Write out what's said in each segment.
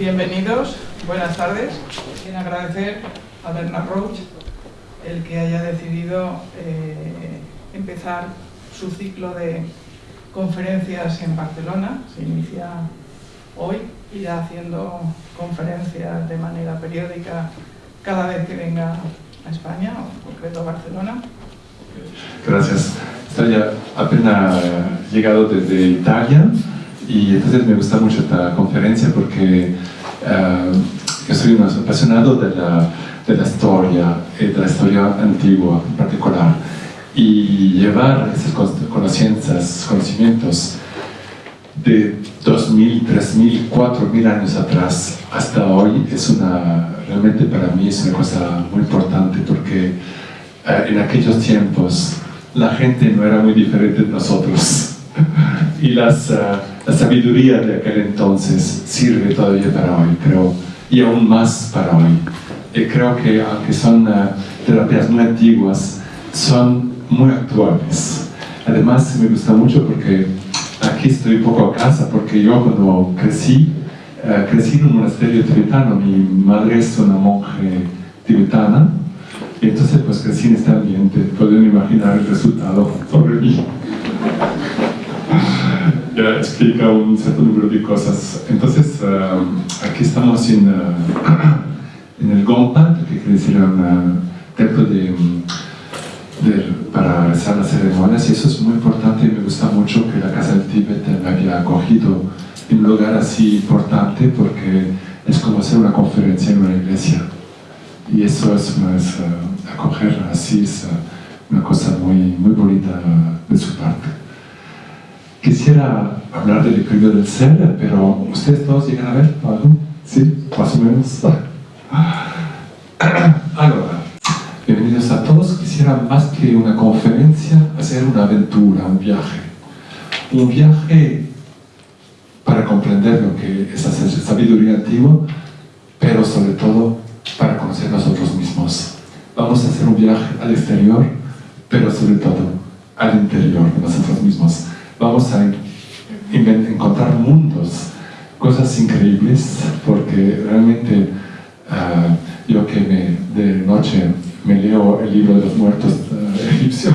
bienvenidos, buenas tardes. Quiero agradecer a Bernard Roach el que haya decidido eh, empezar su ciclo de conferencias en Barcelona. Se inicia hoy, irá haciendo conferencias de manera periódica cada vez que venga a España, o en concreto a Barcelona. Gracias. Estoy apenas llegado desde Italia y entonces me gusta mucho esta conferencia porque uh, yo soy un apasionado de la, de la historia, y de la historia antigua en particular. Y llevar esas conocimientos, conocimientos de 2.000, 3.000, 4.000 años atrás hasta hoy es una, realmente para mí es una cosa muy importante porque uh, en aquellos tiempos la gente no era muy diferente de nosotros. Y las, uh, la sabiduría de aquel entonces sirve todavía para hoy, creo, y aún más para hoy. Y creo que aunque son uh, terapias muy antiguas, son muy actuales. Además me gusta mucho porque aquí estoy un poco a casa, porque yo cuando crecí, uh, crecí en un monasterio tibetano, mi madre es una monje tibetana, y entonces pues crecí en este ambiente, pueden imaginar el resultado sobre mí. Ya explica un cierto número de cosas. Entonces, uh, aquí estamos en, uh, en el Gompa, que quiere decir un templo de, de, para realizar las ceremonias, y eso es muy importante me gusta mucho que la Casa del Tíbet me había acogido en un lugar así importante porque es como hacer una conferencia en una iglesia. Y eso es, es uh, acoger así, es una cosa muy, muy bonita de su parte. Quisiera hablar del equilibrio del ser, pero ¿ustedes todos llegan a ver algo? ¿Sí? Más o menos. Ahora, bienvenidos a todos. Quisiera más que una conferencia, hacer una aventura, un viaje. Un viaje para comprender lo que es hacer sabiduría antigua, pero sobre todo para conocer nosotros mismos. Vamos a hacer un viaje al exterior, pero sobre todo al interior de nosotros mismos vamos a encontrar mundos, cosas increíbles, porque realmente uh, yo que me, de noche me leo el libro de los muertos uh, egipcio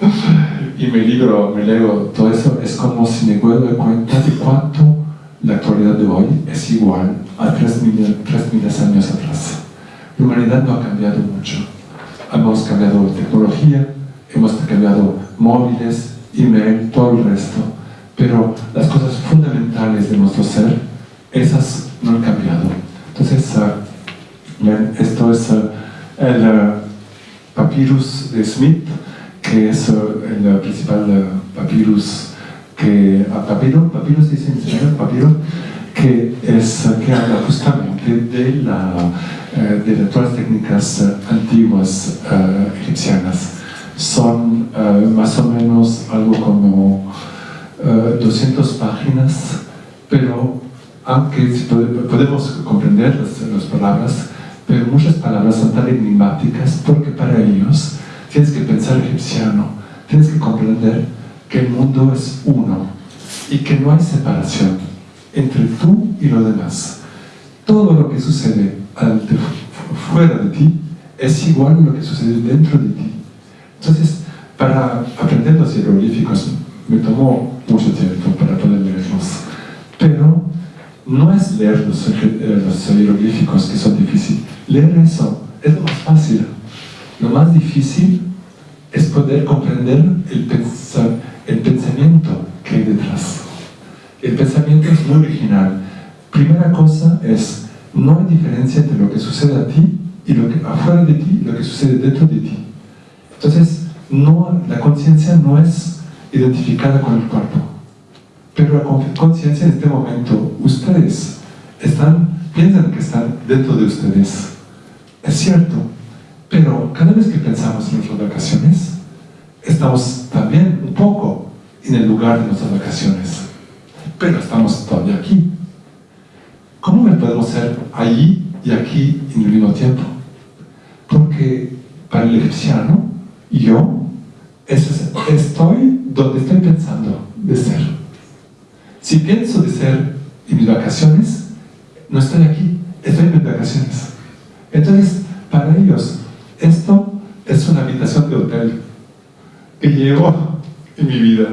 y me, libro, me leo todo eso, es como si me doy cuenta de cuánto la actualidad de hoy es igual a 3.000 años atrás. La humanidad no ha cambiado mucho. Hemos cambiado tecnología, hemos cambiado móviles, email, todo el resto, pero las cosas fundamentales de nuestro ser, esas no han cambiado. Entonces, uh, esto es uh, el uh, papyrus de Smith, que es el principal papyrus que, papiro, papyrus dice en papiro, que, es, que habla justamente de, la, de las técnicas antiguas egipcianas son uh, más o menos algo como eh, 200 páginas, pero aunque podemos comprender las, las, palabras, pero muchas palabras son tan enigmáticas porque para ellos tienes que pensar egipciano, tienes que comprender que el mundo es uno y que no hay separación entre tú y lo demás. Todo lo que sucede fuera de ti es igual a lo que sucede dentro de ti. Entonces, para aprender los hieroglíficos me tomó mucho tiempo para poder leerlos, pero no es leer los, eh, los que son difíciles, leer eso es lo más fácil. Lo más difícil es poder comprender el pensamiento que hay detrás. El pensamiento es muy original. Primera cosa es, no hay diferencia entre lo que sucede a ti y lo que afuera de ti y lo que sucede dentro de ti. Entonces, no, la conciencia no es identificada con el cuerpo. Pero la conciencia en este momento, ustedes están, piensan que están dentro de ustedes. Es cierto, pero cada vez que pensamos en nuestras vacaciones, estamos también un poco en el lugar de nuestras vacaciones. Pero estamos todavía aquí. ¿Cómo podemos ser allí y aquí en el mismo tiempo? Porque para el egipciano, yo estoy donde estoy pensando de ser. Si pienso de ser en mis vacaciones, no estoy aquí, estoy en vacaciones. Entonces, para ellos, esto es una habitación de hotel que llevo en mi vida.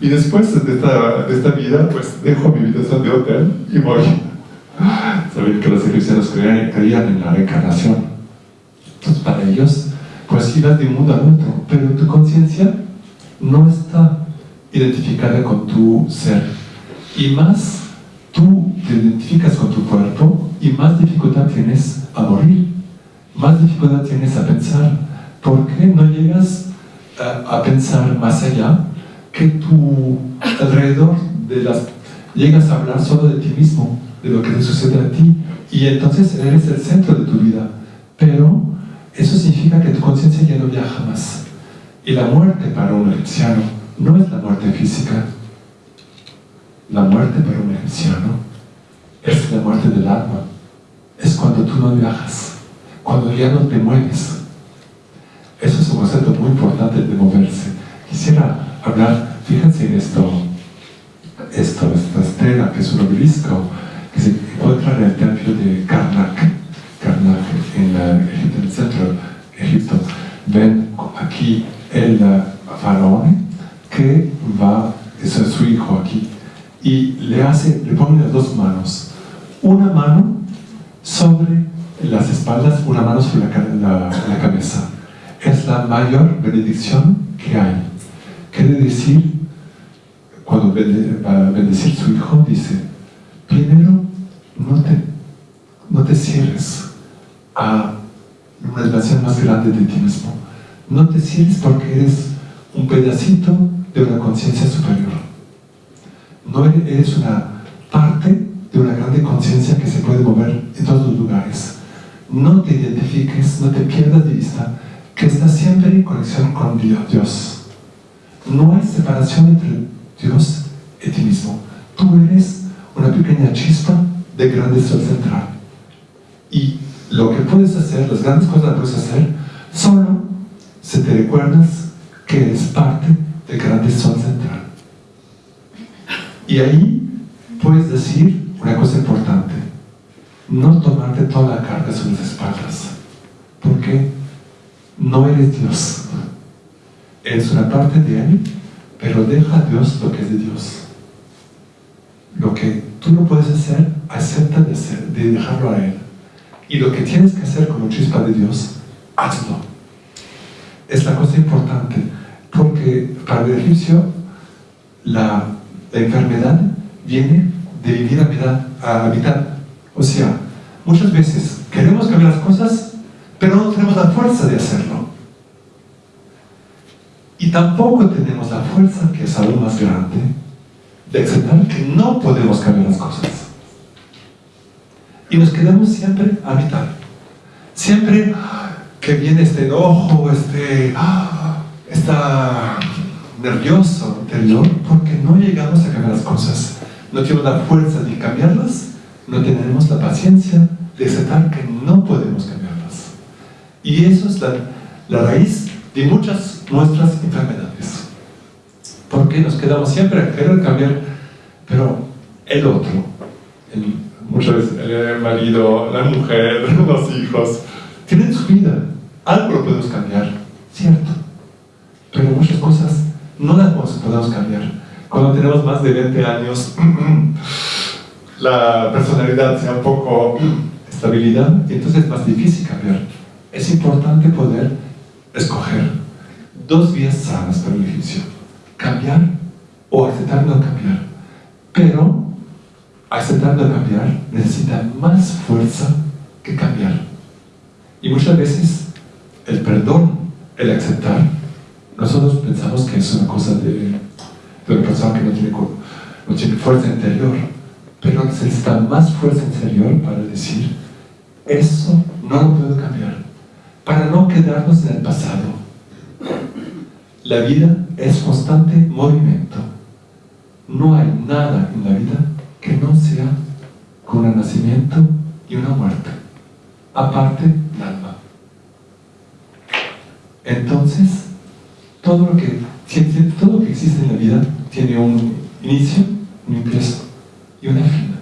Y después de esta, de esta vida, pues dejo mi habitación de hotel y voy. Saben que los cristianos creían, creían en la reencarnación. Entonces, para ellos, pues ibas de un mundo al otro, pero tu conciencia no está identificada con tu ser. Y más tú te identificas con tu cuerpo y más dificultad tienes a morir, más dificultad tienes a pensar. ¿Por qué no llegas a, a pensar más allá que tu alrededor de las... llegas a hablar solo de ti mismo, de lo que te sucede a ti, y entonces eres el centro de tu vida. Pero eso significa que tu conciencia ya no viaja más. Y la muerte para un egipciano no es la muerte física. La muerte para un egipciano es la muerte del alma. Es cuando tú no viajas, cuando ya no te mueves. Eso es un concepto muy importante de moverse. Quisiera hablar, fíjense en esto, esto, esta estrella que es un obelisco que se encuentra en el templo de Karnak, Karnak en, el centro de Egipto. Ven aquí el faraón que va, es su hijo aquí, y le hace, le pone las dos manos, una mano sobre las espaldas, una mano sobre la, la, cabeza. Es la mayor benedicción que hay. Quiere decir, cuando va a bendecir su hijo, dice, primero no te, no te cierres a una relación más grande de ti mismo no te sientes porque eres un pedacito de una conciencia superior. No eres una parte de una grande conciencia que se puede mover en todos los lugares. No te identifiques, no te pierdas de vista que estás siempre en conexión con Dios. No hay separación entre Dios y ti mismo. Tú eres una pequeña chispa de grande sol central. Y lo que puedes hacer, las grandes cosas que puedes hacer, solo si te recuerdas que eres parte del grande sol central. Y ahí puedes decir una cosa importante, no tomarte toda la carga sobre las espaldas, porque no eres Dios. Eres una parte de Él, pero deja a Dios lo que es de Dios. Lo que tú no puedes hacer, acepta de dejarlo a Él. Y lo que tienes que hacer como chispa de Dios, hazlo es la cosa importante, porque para el egipcio la, enfermedad viene de vivir a habitar. O sea, muchas veces queremos cambiar las cosas, pero no tenemos la fuerza de hacerlo. Y tampoco tenemos la fuerza, que es aún más grande, de aceptar que no podemos cambiar las cosas. Y nos quedamos siempre a habitar. Siempre que viene este enojo, este, ah, está nervioso interior, porque no llegamos a cambiar las cosas. No tenemos la fuerza de cambiarlas, no tenemos la paciencia de aceptar que no podemos cambiarlas. Y eso es la, la raíz de muchas nuestras enfermedades. Porque nos quedamos siempre a querer cambiar, pero el otro, muchas el marido, la mujer, los hijos, tienen su vida, algo lo podemos cambiar, cierto, pero muchas cosas no las podemos cambiar. Cuando tenemos más de 20 años, la personalidad sea un poco estabilidad, y entonces es más difícil cambiar. Es importante poder escoger dos vías sanas para el ejercicio. Cambiar o aceptar no cambiar. Pero aceptar no cambiar necesita más fuerza que cambiar. Y muchas veces el perdón, el aceptar, nosotros pensamos que es una cosa de, de una persona que no tiene, no tiene fuerza interior, pero necesita más fuerza interior para decir, eso no lo puedo cambiar, para no quedarnos en el pasado. La vida es constante movimiento. No hay nada en la vida que no sea con un nacimiento y una muerte. Aparte, nada. Entonces, todo lo, que, todo lo que existe en la vida tiene un inicio, un ingreso y una fin.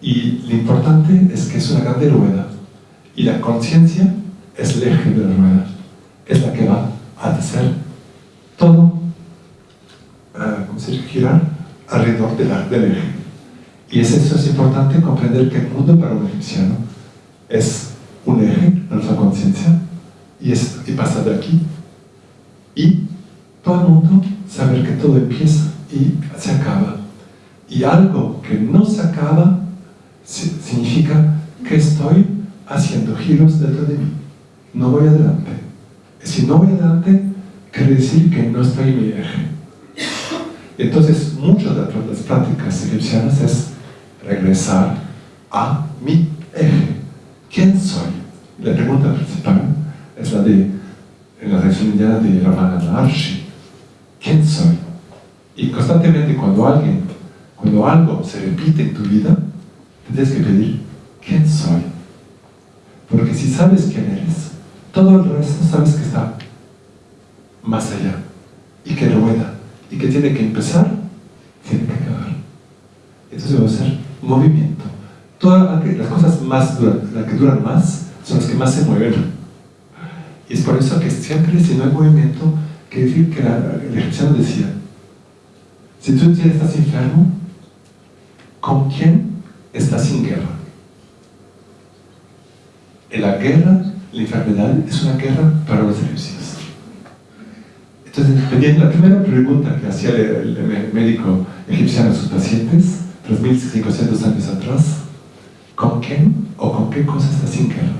Y lo importante es que es una grande rueda. Y la conciencia es el eje de la rueda. Es la que va a hacer todo, uh, ¿cómo se? Girar alrededor de la, del eje. Y es eso es importante comprender que el mundo para un egipciano es un eje, nuestra conciencia, y, y pasa de aquí. Y todo el mundo saber que todo empieza y se acaba. Y algo que no se acaba significa que estoy haciendo giros dentro de mí. No voy adelante. Si no voy adelante, quiere decir que no estoy en mi eje. Entonces, muchas de las prácticas egipcianas es regresar a mi eje. ¿Quién soy? La pregunta principal es la de, en la religión indiana de Ramana Maharshi. ¿Quién soy? Y constantemente cuando alguien, cuando algo se repite en tu vida, tienes que pedir, ¿quién soy? Porque si sabes quién eres, todo el resto sabes que está más allá que tiene que empezar, tiene que acabar. Entonces va a ser movimiento. Todas las cosas más duras, las que duran más, son las que más se mueven. Y es por eso que siempre si no hay movimiento, quiere decir que el egipciano decía, si tú estás enfermo, ¿con quién estás en guerra? En la guerra, la enfermedad es una guerra para los egipcios. Entonces, la primera pregunta que hacía el, médico egipciano a sus pacientes, 3.500 años atrás, ¿con quién o con qué cosas estás en guerra?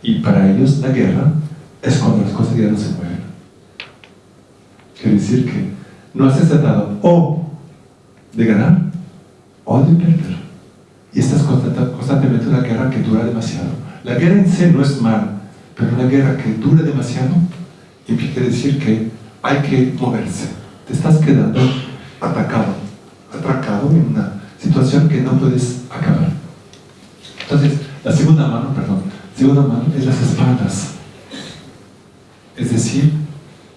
Y para ellos la guerra es cuando las cosas ya no se mueven. Quiere decir que no has tratado o de ganar o de perder. Y esta es constantemente una guerra que dura demasiado. La guerra en sí no es mal, pero una guerra que dura demasiado quiere decir que hay que moverse. Te estás quedando atacado, atracado en una situación que no puedes acabar. Entonces, la segunda mano, perdón, la segunda mano es las espaldas. Es decir,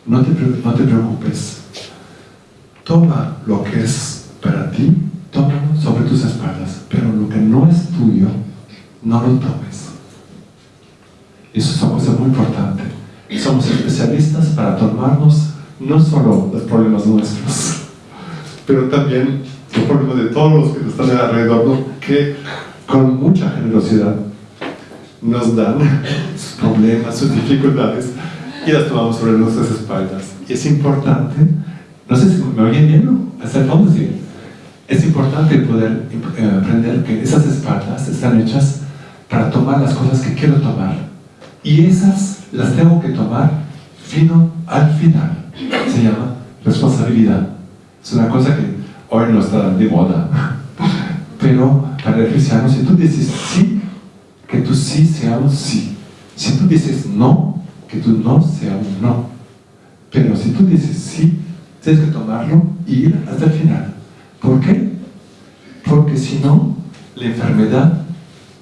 no te, no te preocupes. Toma lo que es para ti, tómalo sobre tus espaldas, pero lo que no es tuyo, no lo tomes. Eso es una cosa muy importante somos especialistas para tomarnos no solo los problemas nuestros, pero también los problemas de todos los que están alrededor, que con mucha generosidad nos dan sus problemas, sus dificultades y las tomamos sobre nuestras espaldas. Y es importante, no sé si me oyen bien, ¿no? ¿Hasta el Es importante poder eh, aprender que esas espaldas están hechas para tomar las cosas que quiero tomar. Y esas las tengo que tomar fino al final. Se llama responsabilidad. Es una cosa que hoy no está de moda. Pero para el cristiano, si tú dices sí, que tu sí sea un sí. Si tú dices no, que tu no sea un no. Pero si tú dices sí, tienes que tomarlo y ir hasta el final. ¿Por qué? Porque si no, la enfermedad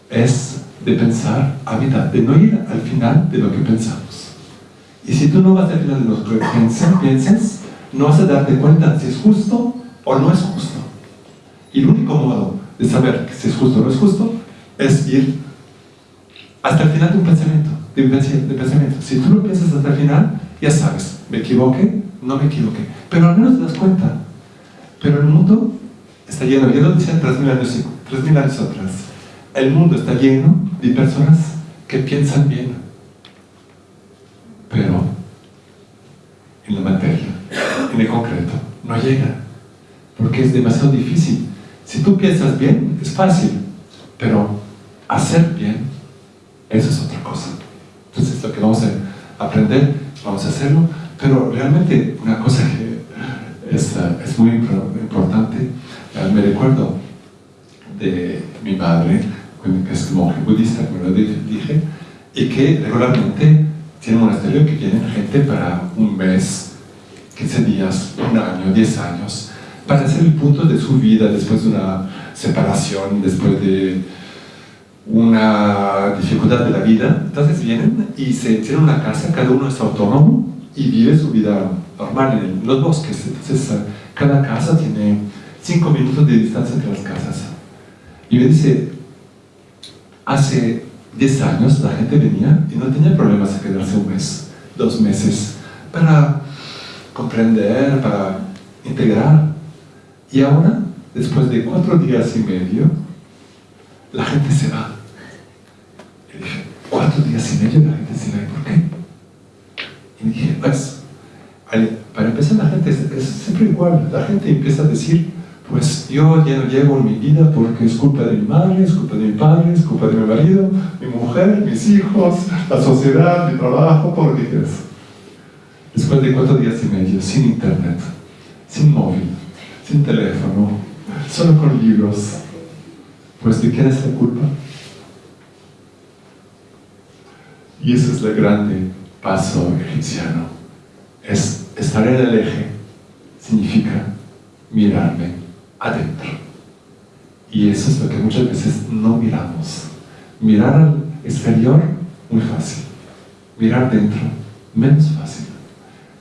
es de pensar a mitad, de no ir al final de lo que pensamos. Y si tú no vas al final de lo que piensas, no vas a darte cuenta si es justo o no es justo. Y el único modo de saber si es justo o no es justo es ir hasta el final de un pensamiento, de pensamiento. Si tú lo piensas hasta el final, ya sabes, me equivoqué, no me equivoqué. Pero al menos te das cuenta. Pero el mundo está lleno, ya lo decía 3.000 años, 3.000 años atrás, el mundo está lleno de personas que piensan bien, pero en la materia, en el concreto, no llega, porque es demasiado difícil. Si tú piensas bien, es fácil, pero hacer bien, eso es otra cosa. Entonces lo que vamos a aprender, vamos a hacerlo, pero realmente una cosa que es, muy importante, eh, me recuerdo de mi madre, que es monje budista, como lo dije, y que regularmente tiene un monasterio que tiene gente para un mes, 15 días, un año, 10 años, para hacer el punto de su vida después de una separación, después de una dificultad de la vida. Entonces vienen y se tienen una casa, cada uno es autónomo y vive su vida normal en los bosques. Entonces cada casa tiene 5 minutos de distancia entre las casas Y me dice, hace 10 años la gente venía y no tenía problemas de quedarse un mes, dos meses, para comprender, para integrar. Y ahora, después de cuatro días y medio, la gente se va. Y dije, cuatro días y medio la gente se va, ¿y por qué? Y dije, pues, para empezar la gente es, siempre igual, la gente empieza a decir, pues yo ya no llego en mi vida porque es culpa de mi madre, es culpa de mi padre, es culpa de mi marido, mi mujer, mis hijos, la sociedad, mi trabajo, por quieras. Después de cuatro días y medio, sin internet, sin móvil, sin teléfono, solo con libros, pues ¿de quién es la culpa? Y eso es el grande paso egipciano. Es estar en el eje, significa mirarme adentro. Y eso es lo que muchas veces no miramos. Mirar al exterior, muy fácil. Mirar dentro, menos fácil.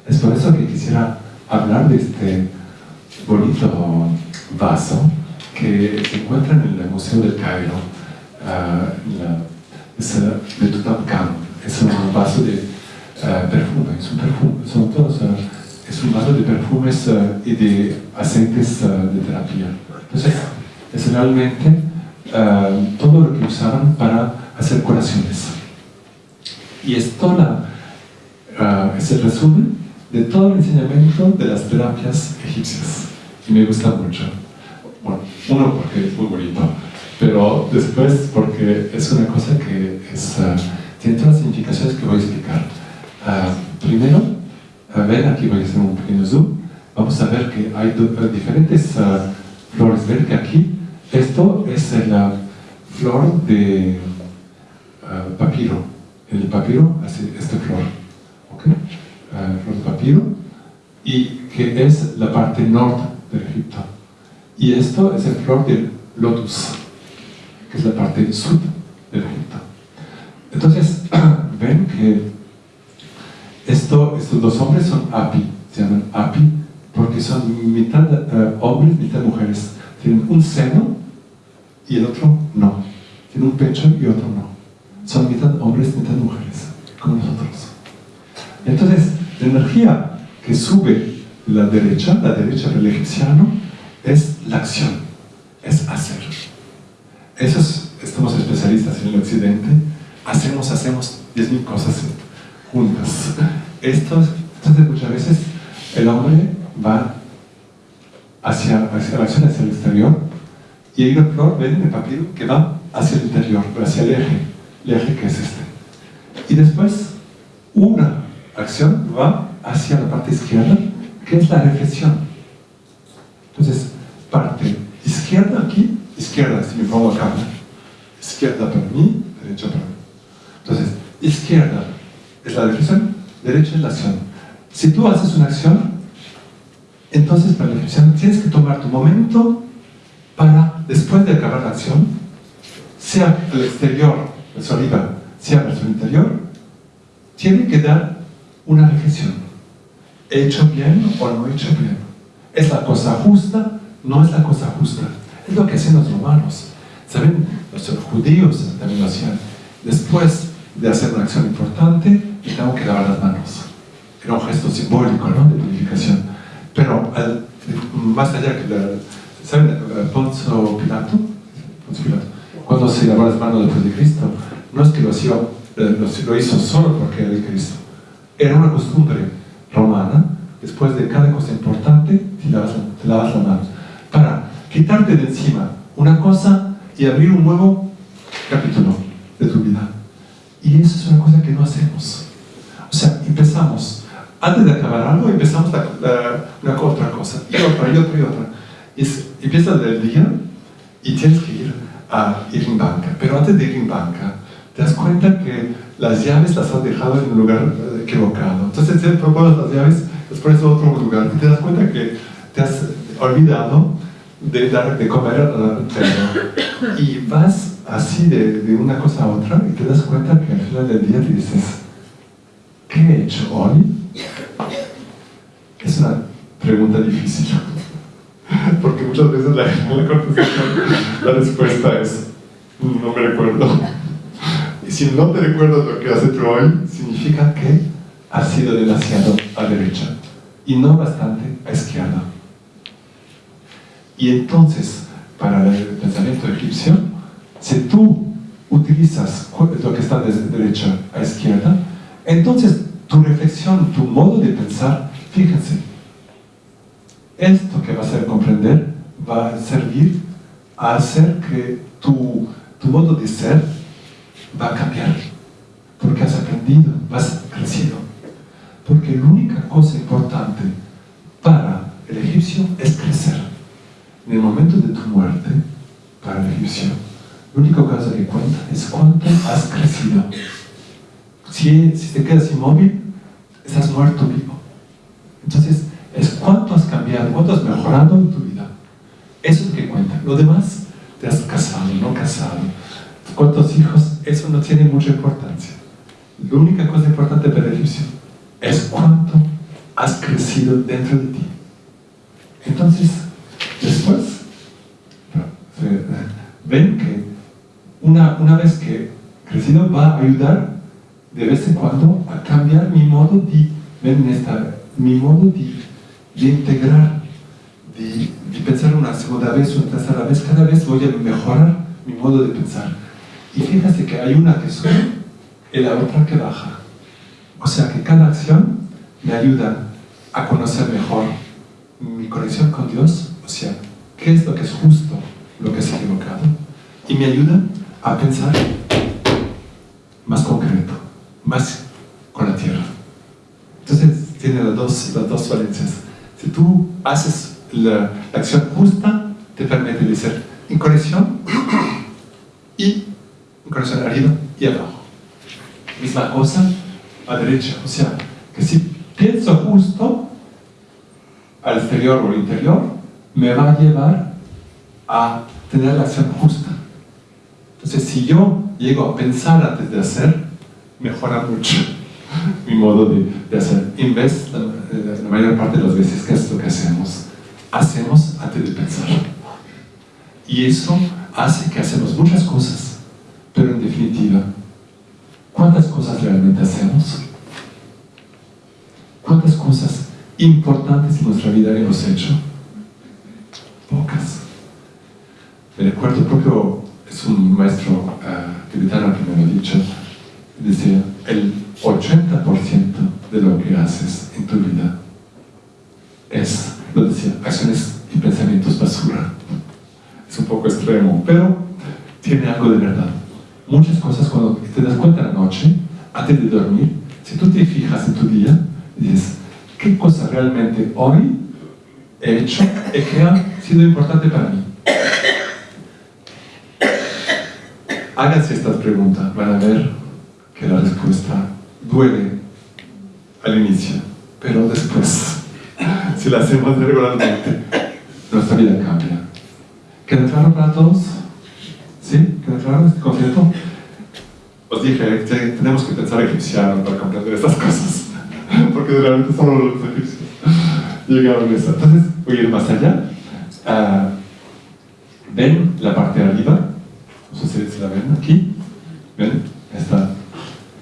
Es por eso que quisiera hablar de este bonito vaso que se encuentra en el Museo del Cairo, uh, es de Tutankamón. Es un vaso de uh, perfume, es un perfume, son todos, uh, es un vaso de perfumes y de aceites de terapia. Entonces, es realmente todo lo que usaban para hacer curaciones. Y esto la, es el resumen de todo el enseñamiento de las terapias egipcias. Y me gusta mucho. Bueno, uno porque es muy bonito, pero después porque es una cosa que es, uh, tiene todas las significaciones que voy a explicar. Uh, primero, uh, ven, aquí voy a hacer un pequeño zoom, vamos a ver que hay diferentes flores. Ven que aquí, esto es la flor de papiro. El papiro hace esta flor. ¿okay? flor de papiro, y que es la parte norte del Egipto. Y esto es el flor del lotus, que es la parte sur del Egipto. Entonces, ven que estos dos hombres son api, se llaman api, porque son mitad uh, hombres, mitad mujeres. Tienen un seno y el otro no. Tienen un pecho y otro no. Son mitad hombres, mitad mujeres, como nosotros. Entonces, la energía que sube la derecha, la derecha del egipciano, es la acción, es hacer. Eso estamos especialistas en el occidente, hacemos, hacemos 10.000 cosas juntas. Esto, entonces muchas veces el hombre va hacia, hacia la acción, hacia el exterior, y hay una flor, ven en el papiro, que va hacia el interior, hacia el eje, el eje que es este. Y después, una acción va hacia la parte izquierda, que es la reflexión. Entonces, parte izquierda aquí, izquierda, si me pongo acá, izquierda para mí, derecha para mí. Entonces, izquierda es la reflexión, derecha es la acción. Si tú haces una acción, entonces para la reflexión tienes que tomar tu momento para, después de acabar la acción, sea el exterior, el arriba, sea el interior, tiene que dar una reflexión. ¿He hecho bien o no he hecho bien? ¿Es la cosa justa? ¿No es la cosa justa? Es lo que hacen los romanos. ¿Saben? Los judíos también lo hacían. Después de hacer una acción importante, me tengo que lavar las manos. Era un gesto simbólico, ¿no? De purificación. Pero más allá que la, ¿Saben? Poncio Pilato, Poncio Pilato, cuando se lavó las manos después de Cristo, no es que lo, hacía, eh, lo hizo solo porque era de Cristo, era una costumbre romana, después de cada cosa importante, te lavas, te lavas las manos, para quitarte de encima una cosa y abrir un nuevo capítulo de tu vida. Y eso es una cosa que no hacemos. O sea, empezamos, antes de acabar algo, empezamos la, una otra cosa, y otra, y otra, y otra. Y empiezas el día y tienes que ir a ir en banca. Pero antes de ir en banca, te das cuenta que las llaves las has dejado en un lugar equivocado. Entonces te propones las llaves, las pones en otro lugar y te das cuenta que te has olvidado de dar de comer al perro. Y vas así de, de, una cosa a otra y te das cuenta que al final del día te dices, ¿qué he hecho hoy? Es una pregunta difícil. Porque muchas veces la, la La respuesta es, no me recuerdo. Y si no te recuerdas lo que has hecho hoy, significa que has sido demasiado a derecha y no bastante a izquierda. Y entonces, para el pensamiento egipcio, si tú utilizas lo que está de derecha a izquierda, entonces tu reflexión, tu modo de pensar, fíjense, esto que vas a comprender va a servir a hacer que tu, tu modo de ser va a cambiar, porque has aprendido, vas creciendo. Porque la única cosa importante para el egipcio es crecer. En el momento de tu muerte, para el egipcio, la única cosa que cuenta es cuánto has crecido. Si, si te quedas inmóvil, estás muerto vivo. Entonces, es cuánto has cambiado, cuánto has mejorado en tu vida. Eso es lo que cuenta. Lo demás, te has casado, no casado, cuántos hijos, eso no tiene mucha importancia. La única cosa importante para el egipcio es cuánto has crecido dentro de ti. Entonces, después, ven que una, una vez que crecido va a ayudar de vez en cuando a cambiar mi modo de, mi modo de, de integrar, de, de, pensar una segunda vez una tercera vez, cada vez voy a mejorar mi modo de pensar. Y fíjate que hay una que sube y la otra que baja. O sea que cada acción me ayuda a conocer mejor mi conexión con Dios, o sea, qué es lo que es justo, lo que es equivocado, y me ayuda a pensar más concreto, más con la tierra. Entonces tiene las dos, las dos valencias. Si tú haces la, la acción justa, te permite de ser en conexión y en conexión arriba y abajo. Misma cosa a derecha, o sea, que si pienso justo al exterior o al interior, me va a llevar a tener la acción justa. Entonces, si yo llego a pensar antes de hacer, mejora mucho mi modo de, de hacer. En vez, la, la, mayor parte de las veces, ¿qué es lo que hacemos? Hacemos antes de pensar. Y eso hace que hacemos muchas cosas, pero en definitiva, ¿cuántas cosas realmente hacemos? ¿Cuántas cosas importantes en nuestra vida hemos hecho? Pocas. Me recuerdo propio, es un maestro uh, tibetano que me lo ha dicho, decía, el 80% de lo que haces en tu vida es, lo decía, acciones y pensamientos basura. Es un poco extremo, pero tiene algo de verdad. Muchas cosas cuando te das cuenta la noche, antes de dormir, si tú te fijas en tu día, dices, ¿qué cosa realmente hoy he hecho y que ha sido importante para mí? Háganse estas preguntas, van a ver que la respuesta duele al inicio, pero después, si la hacemos regularmente, nuestra vida cambia. ¿Queda claro para todos? ¿Sí? ¿Queda claro este concepto? Os dije que tenemos que pensar egipciano para comprender estas cosas, porque realmente solo los egipcios llegaron a eso. Entonces, voy a ir más allá. Uh, ¿Ven la parte de arriba? No sé si la ven aquí. ¿Ven? Esta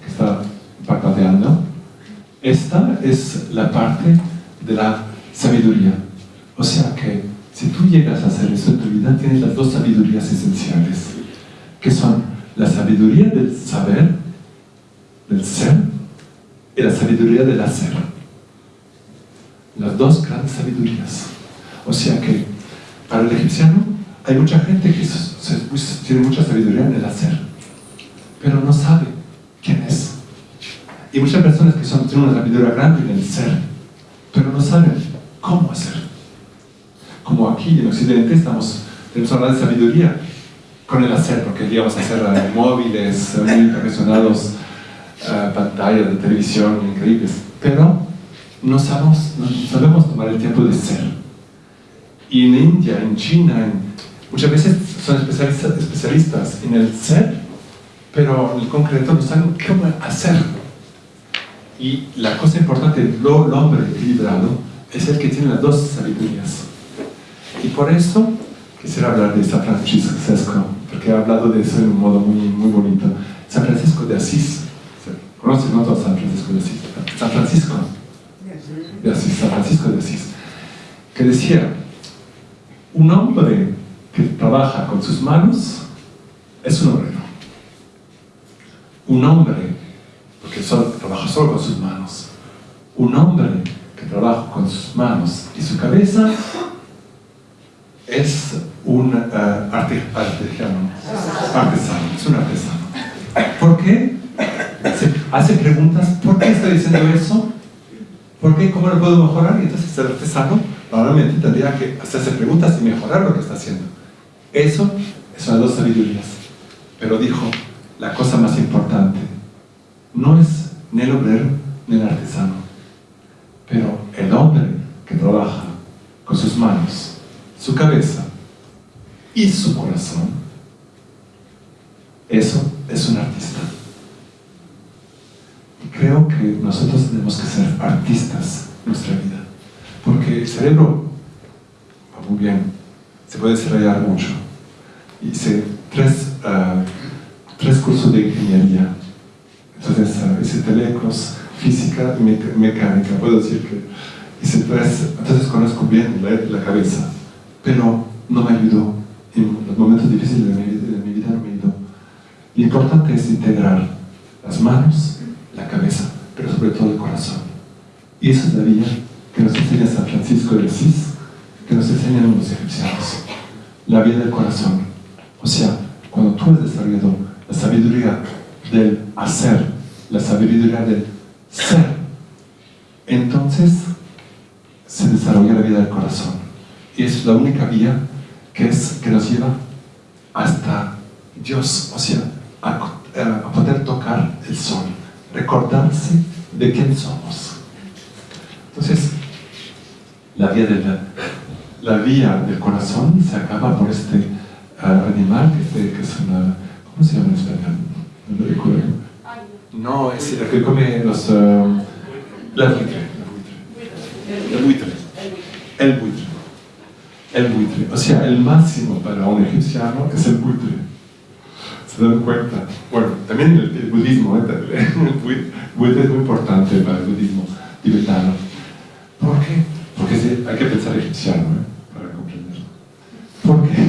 que está parpadeando. Esta es la parte de la sabiduría. O sea que si tú llegas a hacer eso en tu vida, tienes las dos sabidurías esenciales, que son la sabiduría del saber, del ser, y la sabiduría del hacer. Las dos grandes sabidurías. O sea que, para el egipciano, hay mucha gente que se, tiene mucha sabiduría en el hacer, pero no sabe. Y muchas personas que son, tienen una sabiduría grande en el ser, pero no saben cómo hacer. Como aquí en Occidente estamos, tenemos hablar sabiduría con el hacer, porque queríamos hacer uh, móviles muy impresionados, uh, pantallas de televisión increíbles, pero no sabemos, no sabemos tomar el tiempo de ser. Y en India, en China, muchas veces son especialistas, especialistas en el ser, pero en el concreto no saben cómo hacer. Y la cosa importante del hombre equilibrado es el que tiene las dos sabidurías. Y por eso quisiera hablar de San Francisco, porque he hablado de eso en un modo muy, muy bonito. San Francisco de Asís, ¿conocen no San Francisco de Asís? San Francisco de Asís, San Francisco de Asís, que decía, un hombre que trabaja con sus manos es un obrero. Un hombre, porque trabaja solo con sus manos, un hombre que trabaja con sus manos y su cabeza es un uh, artesano, es un artesano. ¿Por qué? Se hace preguntas, ¿por qué estoy diciendo eso? ¿Por qué? ¿Cómo lo puedo mejorar? Y entonces el artesano normalmente tendría que hacerse preguntas y mejorar lo que está haciendo. Eso son las dos sabidurías. Pero dijo, la cosa más importante no es ni el obrero ni el artesano, pero el hombre que trabaja con sus manos, su cabeza y su corazón, eso es un artista. Y creo que nosotros tenemos que ser artistas en nuestra vida, porque el cerebro va muy bien, se puede desarrollar mucho. Hice tres, uh, tres cursos de ingeniería, uh, hice telecos, física y mecánica, puedo decir que hice tres, entonces conozco bien la, la cabeza, pero no me ayudó en los momentos difíciles de mi, de mi vida no me ayudó. Lo importante es integrar las manos, la cabeza, pero sobre todo el corazón. Y esa es la vía que nos enseña San Francisco de Asís, que nos enseñan los egipcianos. La vía del corazón. O sea, cuando tú has desarrollado la sabiduría del hacer, la sabiduría del ser, entonces se desarrolla la vida del corazón. Y es la única vía que, es, que nos lleva hasta Dios, o sea, a, a poder tocar el sol, recordarse de quién somos. Entonces, la vía, de la, vía del corazón se acaba por este uh, animal que, es una... ¿Cómo se llama en español? No recuerdo. No, es el que come los... Uh, la buitre. El buitre. El buitre. El buitre. O sea, el máximo para un egipciano es el buitre. ¿Se dan cuenta? Bueno, también el, el budismo, ¿eh? el buitre es muy importante para el budismo tibetano. ¿Por qué? Porque hay que pensar egipciano ¿eh? para comprenderlo. Porque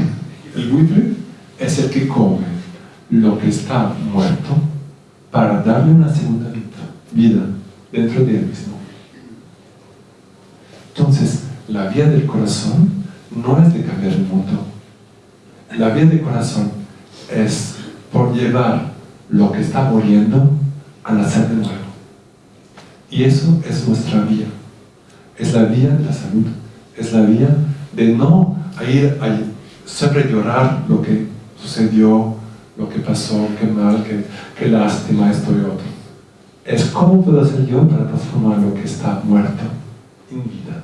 el buitre es el que come lo que está muerto para darle una segunda vida dentro de él mismo. Entonces, la vía del corazón no es de cambiar el mundo. La vía del corazón es por llevar lo que está muriendo a nacer de nuevo. Y eso es nuestra vía. Es la vía de la salud. Es la vía de no ir a siempre llorar lo que sucedió, lo que pasó, qué mal, qué, qué lástima, esto y otro. Es cómo puedo hacer yo para transformar lo que está muerto en vida.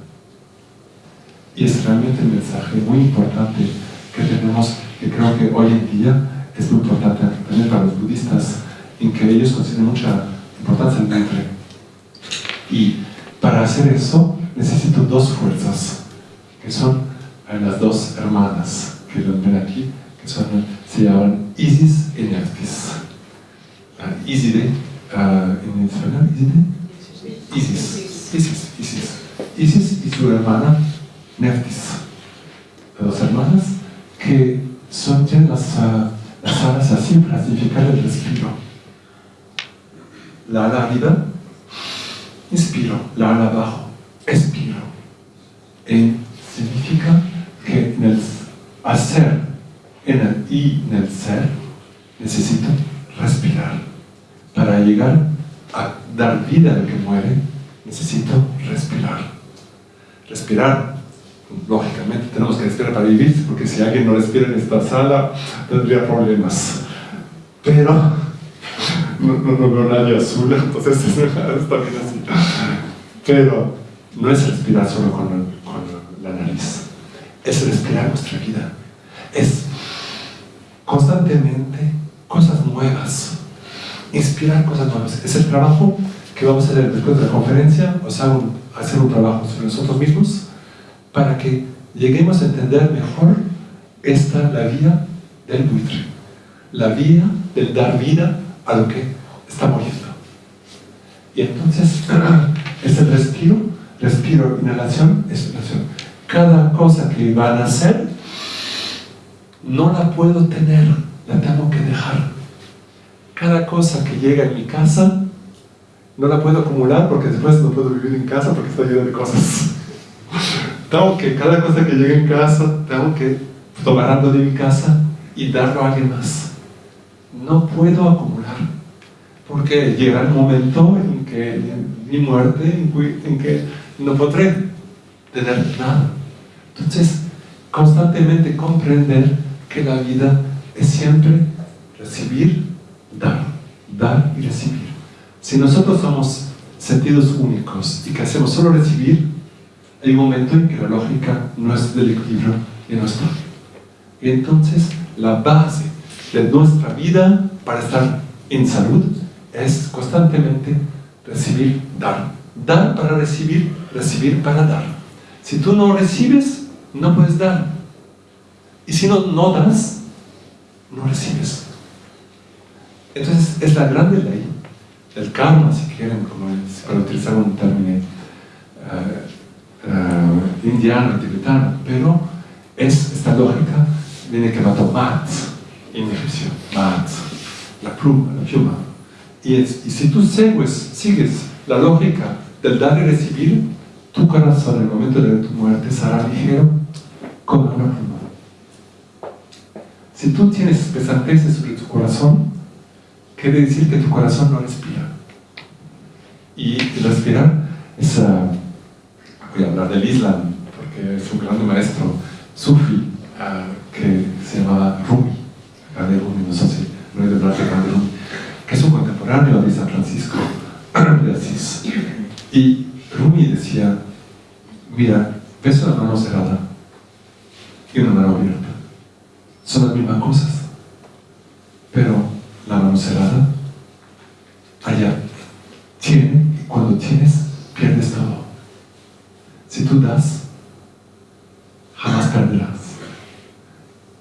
Y es realmente un mensaje muy importante que tenemos, que creo que hoy en día es muy importante también para los budistas, en que ellos consideran mucha importancia el vientre. Y para hacer eso necesito dos fuerzas, que son las dos hermanas que lo ven aquí, que son, se llaman Isis Nephthys. Uh, Iside, uh, en español, Iside? Isis. Isis, Isis. Isis y su hermana Nephthys. Dos hermanas que son, las, uh, las alas así para significar el respiro. La ala arriba, inspiro, la ala abajo, expiro. Y significa que en el hacer, y en el ser, necesito respirar. Para llegar a dar vida al que muere, necesito respirar. Respirar, lógicamente tenemos que respirar para vivir, porque si alguien no respira en esta sala, tendría problemas. Pero no, veo nadie azul, entonces está bien así. Pero no es respirar solo con, la nariz, es respirar nuestra vida. Constantemente cosas nuevas, inspirar cosas nuevas. Es el trabajo que vamos a hacer después de la conferencia, o sea, hacer un trabajo sobre nosotros mismos para que lleguemos a entender mejor está la vía del buitre, la vía del dar vida a lo que está muriendo. Y entonces, ese respiro, respiro, inhalación, exhalación. Cada cosa que van a hacer, no la puedo tener, la tengo que dejar. Cada cosa que llega en mi casa, no la puedo acumular porque después no puedo vivir en casa porque está llena de cosas. tengo que, cada cosa que llega en casa, tengo que tomar algo de mi casa y darlo a alguien más. No puedo acumular porque llega el momento en que mi muerte, en que no podré tener nada. Entonces, constantemente comprender que la vida es siempre recibir, dar, dar y recibir. Si nosotros somos sentidos únicos y que hacemos solo recibir, hay un momento en que la lógica no es del equilibrio y no está. Y entonces la base de nuestra vida para estar en salud es constantemente recibir, dar. Dar para recibir, recibir para dar. Si tú no recibes, no puedes dar. Y si no, no das, no recibes. Entonces es la grande ley del karma, si quieren, como es, para utilizar un término uh, uh, indiano, tibetano, pero es esta lógica, viene que mató mat, en egipcio, mat, la pluma, la pluma. Y, es, y si tú sigues, sigues la lógica del dar y recibir, tu corazón en el momento de tu muerte será ligero como una pluma. Si tú tienes pesanteces sobre tu corazón, quiere decir que tu corazón no respira. Y respirar es, uh, voy a hablar del Islam, porque es un gran maestro sufi uh, que se llamaba Rumi, grande Rumi, no sé si no hay de hablar de grande Rumi, que es un contemporáneo de San Francisco de Asís. Y Rumi decía, mira, ves una mano cerrada y una mano abierta. Son las mismas cosas. Pero la mano allá, tiene, y cuando tienes, pierdes todo. Si tú das, jamás perderás.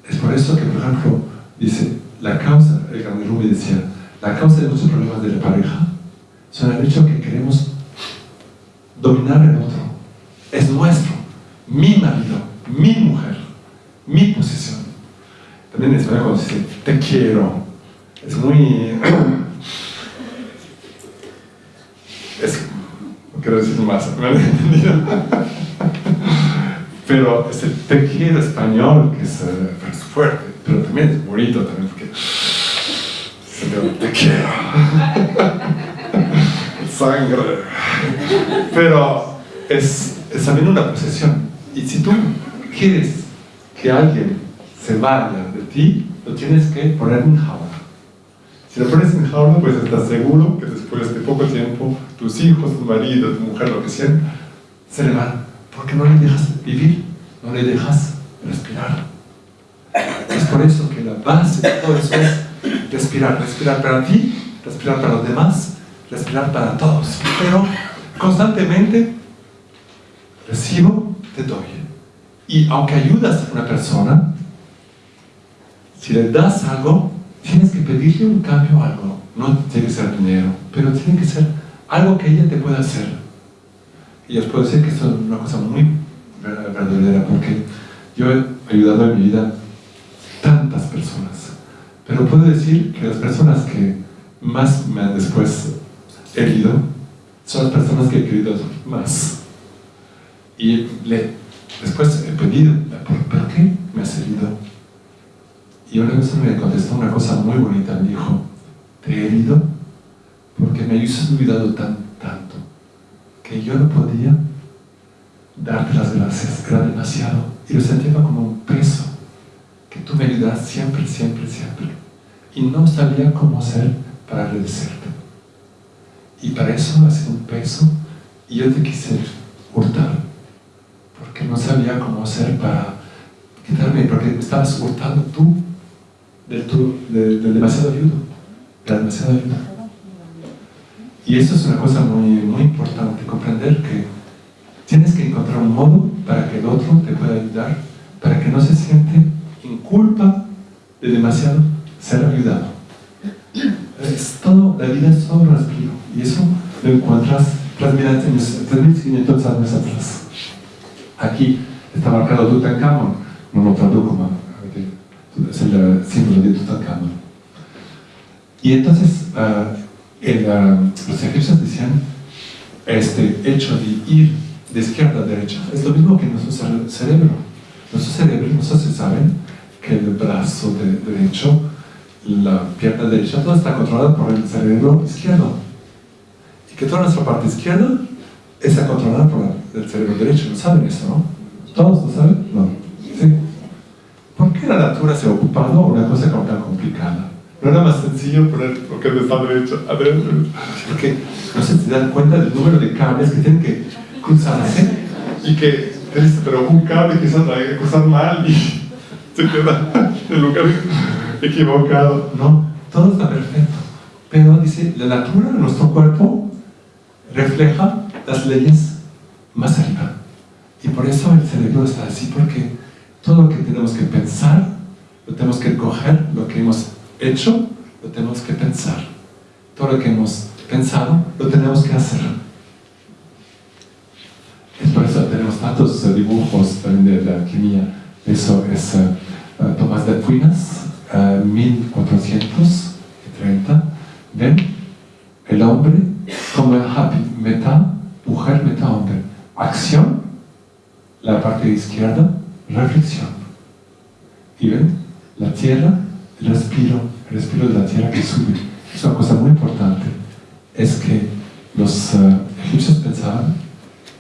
Es por eso que, por ejemplo, dice, la causa, el grande Rumi decía, la causa de muchos problemas de la pareja son el hecho que queremos dominar el otro. Es nuestro, mi marido, mi mujer, mi posesión. Te quiero. Es muy... es, quiero decir más, ¿me han entendido? Pero ese te quiero español, que es, uh, es, fuerte, pero también es bonito, también porque... Te quiero. Sangre. Pero es, es también una posesión. Y si tú quieres que alguien se vaya ti, lo tienes que poner en jaula. Si lo pones en jaula, pues estás seguro que después de poco tiempo, tus hijos, tu marido, tu mujer, lo que sea, se le van. Porque no le dejas vivir, no le dejas respirar. Es por eso que la base de todo eso es respirar. Respirar para ti, respirar para los demás, respirar para todos. Pero constantemente recibo, te doy. Y aunque ayudas a una persona, si le das algo, tienes que pedirle un cambio a algo. No tiene que ser dinero, pero tiene que ser algo que ella te pueda hacer. Y os puedo decir que esto es una cosa muy verdadera, porque yo he ayudado en mi vida tantas personas. Pero puedo decir que las personas que más me han después herido son las personas que he querido más. Y le, después he pedido, ¿por qué me has herido? Y una vez me contestó una cosa muy bonita, me dijo, te he herido porque me has olvidado tan, tanto que yo no podía darte las gracias, era demasiado. Y lo sentía como un peso, que tú me ayudas siempre, siempre, siempre. Y no sabía cómo hacer para agradecerte. Y para eso ha sido un peso y yo te quise hurtar, porque no sabía cómo hacer para quitarme, porque me estabas hurtando tú del, tu, de, del demasiado de la demasiada ayuda. Y eso es una cosa muy, muy importante, comprender que tienes que encontrar un modo para que el otro te pueda ayudar, para que no se siente en culpa de demasiado ser ayudado. Es todo, la vida es todo un respiro. Y eso lo encuentras 3.500 años atrás. Aquí está marcado Tutankamón, no lo traduzco, es el símbolo de Tutankamón. Y entonces, uh, los egipcios decían, este hecho de ir de izquierda a derecha es lo mismo que nuestro cerebro. Nuestro cerebro, nosotros saben que el brazo derecho, la pierna derecha, todo está controlado por el cerebro izquierdo. Y que toda nuestra parte izquierda está controlada por el cerebro derecho. ¿Lo saben eso, no? ¿Todos lo saben? No. ¿Sí? ¿Por qué la natura se ha ocupado una cosa tan complicada? No era más sencillo poner lo que está derecho adentro. Porque no se dan cuenta del número de cables que tienen que cruzarse y que pero un cable que se ha cruzado mal y se queda en el lugar equivocado. No, todo está perfecto. Pero dice, la natura de nuestro cuerpo refleja las leyes más arriba. Y por eso el cerebro está así, porque todo lo que tenemos que pensar, lo tenemos que coger, lo que hemos hecho, lo tenemos que pensar. Todo lo que hemos pensado, lo tenemos que hacer. Es por eso tenemos tantos dibujos también de la alquimia. Eso es uh, Tomás de Aquinas, uh, 1430. ¿Ven? El hombre como el happy, meta, mujer, meta, hombre. Acción, la parte izquierda, reflexión. ¿Y ven? La tierra, el respiro, el respiro de la tierra que sube. Es una cosa muy importante. Es que los uh, egipcios pensaban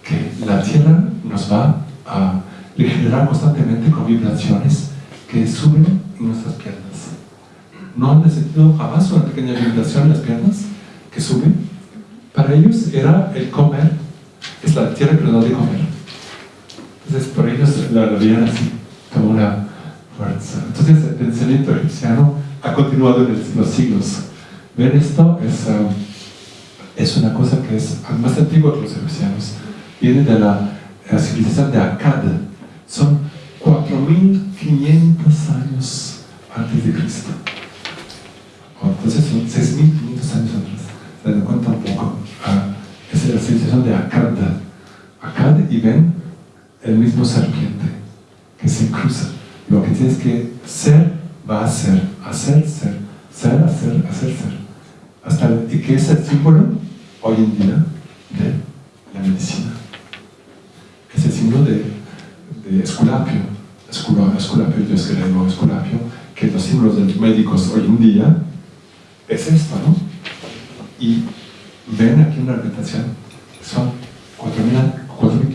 que la tierra nos va a regenerar constantemente con vibraciones que suben en nuestras piernas. ¿No han sentido jamás una pequeña vibración en las piernas que sube? Para ellos era el comer, es la tierra que nos da de comer. Entonces, por ellos la veían así, como una fuerza. Entonces, el pensamiento egipciano ha continuado en los siglos. Ver esto es, um, es una cosa que es más antigua que los egipcianos. Viene de la, civilización de Akkad. Son 4.500 años antes de Cristo. Entonces son 6.500 años atrás. Se dan cuenta un poco. Ah, es la civilización de Akkad. Akkad y ven el mismo serpiente que se cruza. Lo que tienes que ser, va a ser, hacer, ser, ser, hacer, hacer, ser. Hasta y que es el símbolo hoy en día de la medicina. Es el símbolo de, de Esculapio. Esculapio, Dios griego, Esculapio, que los símbolos de los médicos hoy en día es esto, ¿no? Y ven aquí una repetición, son 4.500 años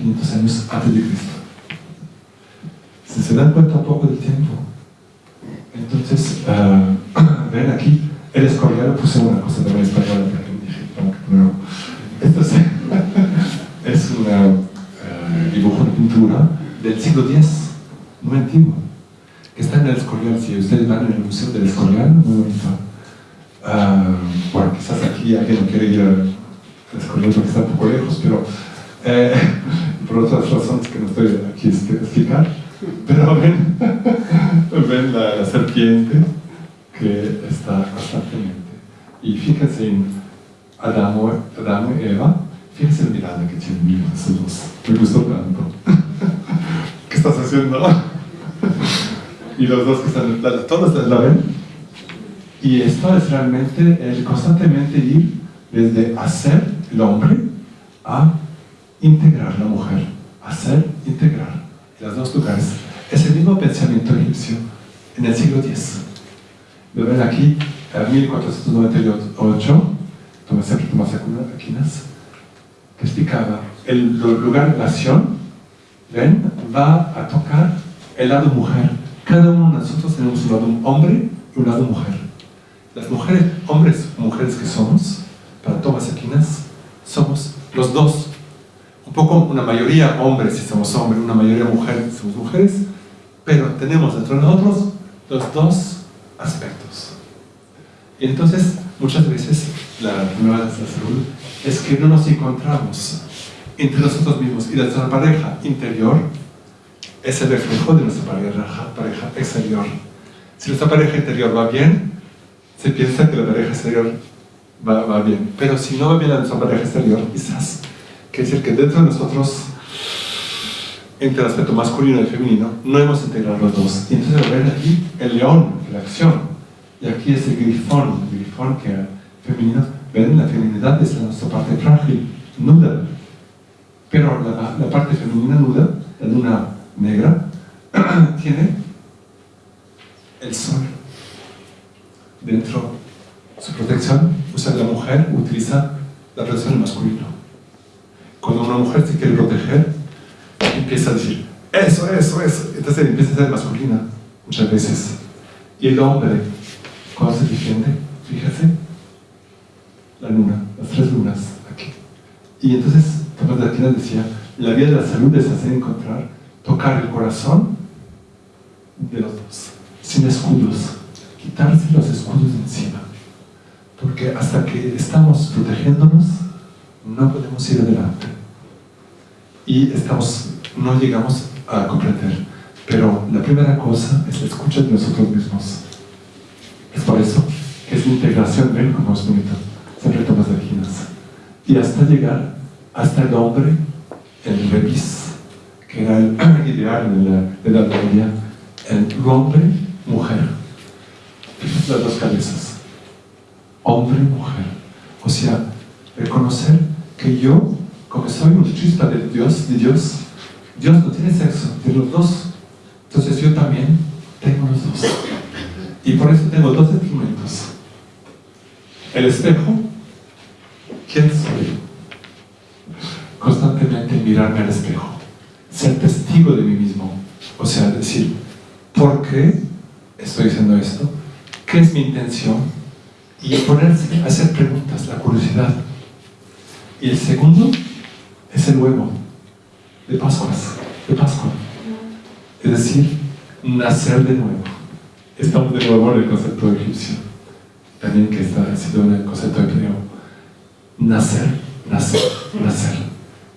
antes de Cristo. Si se dan cuenta un poco del tiempo, entonces, uh, ven aquí, el escorial, puse una cosa de la española que esto es, es un uh, dibujo de pintura del siglo X, muy antiguo, que está en el Escorial, si ustedes van en el Museo del Escorial, muy bonito. Uh, bueno, quizás aquí alguien no quiere ir al Escorial porque está un poco lejos, pero eh, por otras razones que no estoy aquí a explicar, pero ven, ven la, serpiente que está constantemente. Y fíjense en Adamo, Adamo y Eva, fíjense la mirada que tienen esos dos. Me gustó tanto. ¿Qué estás haciendo? y los dos que están, todos la ven. Y esto es realmente el constantemente ir desde hacer el hombre a integrar la mujer, hacer, integrar, en los dos lugares. Es el mismo pensamiento egipcio en el siglo X. Lo ven aquí, en 1498, Tomás Tomás Aquinas, que explicaba el lugar de acción, ven, va a tocar el lado mujer. Cada uno de nosotros tenemos un lado hombre y un lado mujer. Las mujeres, hombres mujeres que somos, para Tomás Aquinas, somos los dos un poco una mayoría hombres si somos hombres, una mayoría mujeres si somos mujeres, pero tenemos dentro de nosotros los dos aspectos. Y entonces, muchas veces, la primera de la salud es que no nos encontramos entre nosotros mismos y nuestra pareja interior es el reflejo de nuestra pareja, pareja exterior. Si nuestra pareja interior va bien, se piensa que la pareja exterior va, va bien. Pero si no va bien la nuestra pareja exterior, quizás, quiere decir que dentro de nosotros, entre el aspecto masculino y femenino, no hemos integrado los dos. Y entonces ven aquí el león, la acción. Y aquí es el grifón, el grifón que femenino. Ven, la feminidad es nuestra parte frágil, nuda. Pero la, la parte femenina nuda, la luna negra, tiene el sol dentro su protección, o sea, la mujer utiliza la protección masculina. Cuando una mujer se quiere proteger, empieza a decir, eso, eso, eso, entonces empieza a ser masculina muchas veces. Y el hombre, cuando se defiende, fíjese, la luna, las tres lunas aquí. Y entonces, Tomás de Aquino decía, la vía de la salud es hacer encontrar, tocar el corazón de los dos, sin escudos, quitarse los escudos de encima. Porque hasta que estamos protegiéndonos, no podemos ir adelante. Y estamos, no llegamos a comprender. Pero la primera cosa es la escucha de nosotros mismos. Es por eso que es la integración, ven como es bonito, siempre tomas Aquinas. Y hasta llegar hasta el hombre, el revis, que era el ideal en la Edad Media, el hombre, mujer. Las dos cabezas. Hombre, mujer. O sea, reconocer que yo, como soy un chispa de Dios, de Dios, Dios no tiene sexo, tiene los dos. Entonces yo también tengo los dos. Y por eso tengo dos instrumentos. El espejo, ¿quién soy? Constantemente mirarme al espejo, ser testigo de mí mismo. O sea, decir, ¿por qué estoy haciendo esto? ¿Qué es mi intención? Y ponerse a hacer preguntas, la curiosidad. Y el segundo es el huevo de Pascuas, de Pascua. Es decir, nacer de nuevo. Estamos de nuevo en el concepto egipcio, también que está sido en el concepto hebreo. Nacer, nacer, nacer.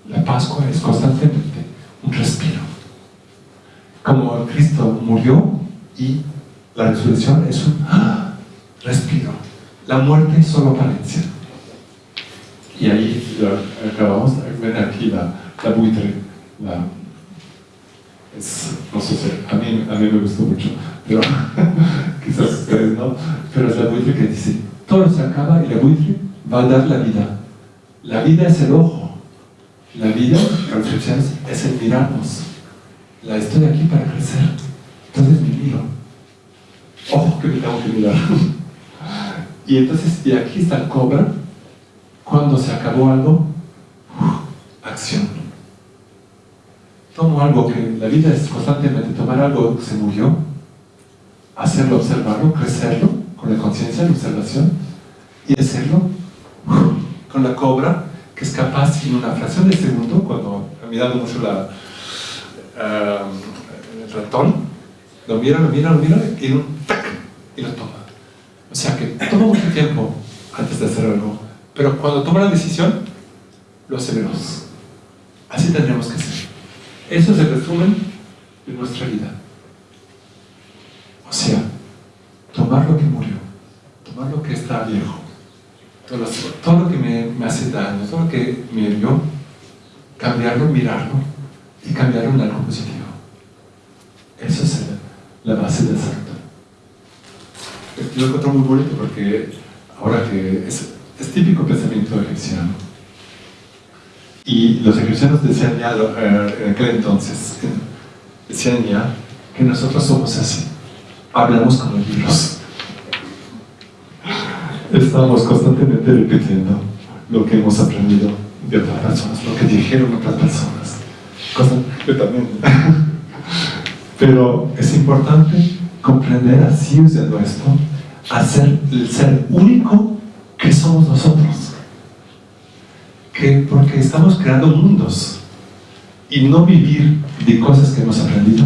La Pascua es constantemente un respiro. Como Cristo murió y la resurrección es un respiro. La muerte es solo apariencia. Y ahí acabamos, ven aquí la, la buitre, la, es, no sé si, a mí, a mí me gustó mucho, pero quizás ustedes no, pero es la buitre que dice, todo se acaba y la buitre va a dar la vida. La vida es el ojo, la vida, la reflexión es el mirarnos. La estoy aquí para crecer, entonces me miro. Ojo que me tengo que mirar. y entonces, y aquí está el cobra, cuando se acabó algo, acción. Tomo algo que la vida es constantemente tomar algo que se murió, hacerlo, observarlo, crecerlo con la conciencia, la observación y hacerlo con la cobra que es capaz en una fracción de segundo, cuando ha mirado mucho la, el ratón, lo mira, lo mira, lo mira y, un tac, y lo toma. O sea que toma mucho tiempo antes de hacer algo, pero cuando toma la decisión, lo veloz. Así tendríamos que ser. Eso es el resumen de nuestra vida. O sea, tomar lo que murió, tomar lo que está viejo, todo, lo que me, hace daño, todo lo que me hirió, cambiarlo, mirarlo y cambiarlo en algo positivo. Eso es la base del santo. Yo lo encuentro muy bonito porque ahora que es, es típico pensamiento egipciano y los egipcianos decían ya eh, en aquel entonces, decían ya que nosotros somos así, hablamos como libros. Estamos constantemente repitiendo lo que hemos aprendido de otras personas, lo que dijeron otras personas. Constantemente. Pero es importante comprender así usando esto, hacer el ser único que somos nosotros que porque estamos creando mundos y no vivir de cosas que hemos aprendido,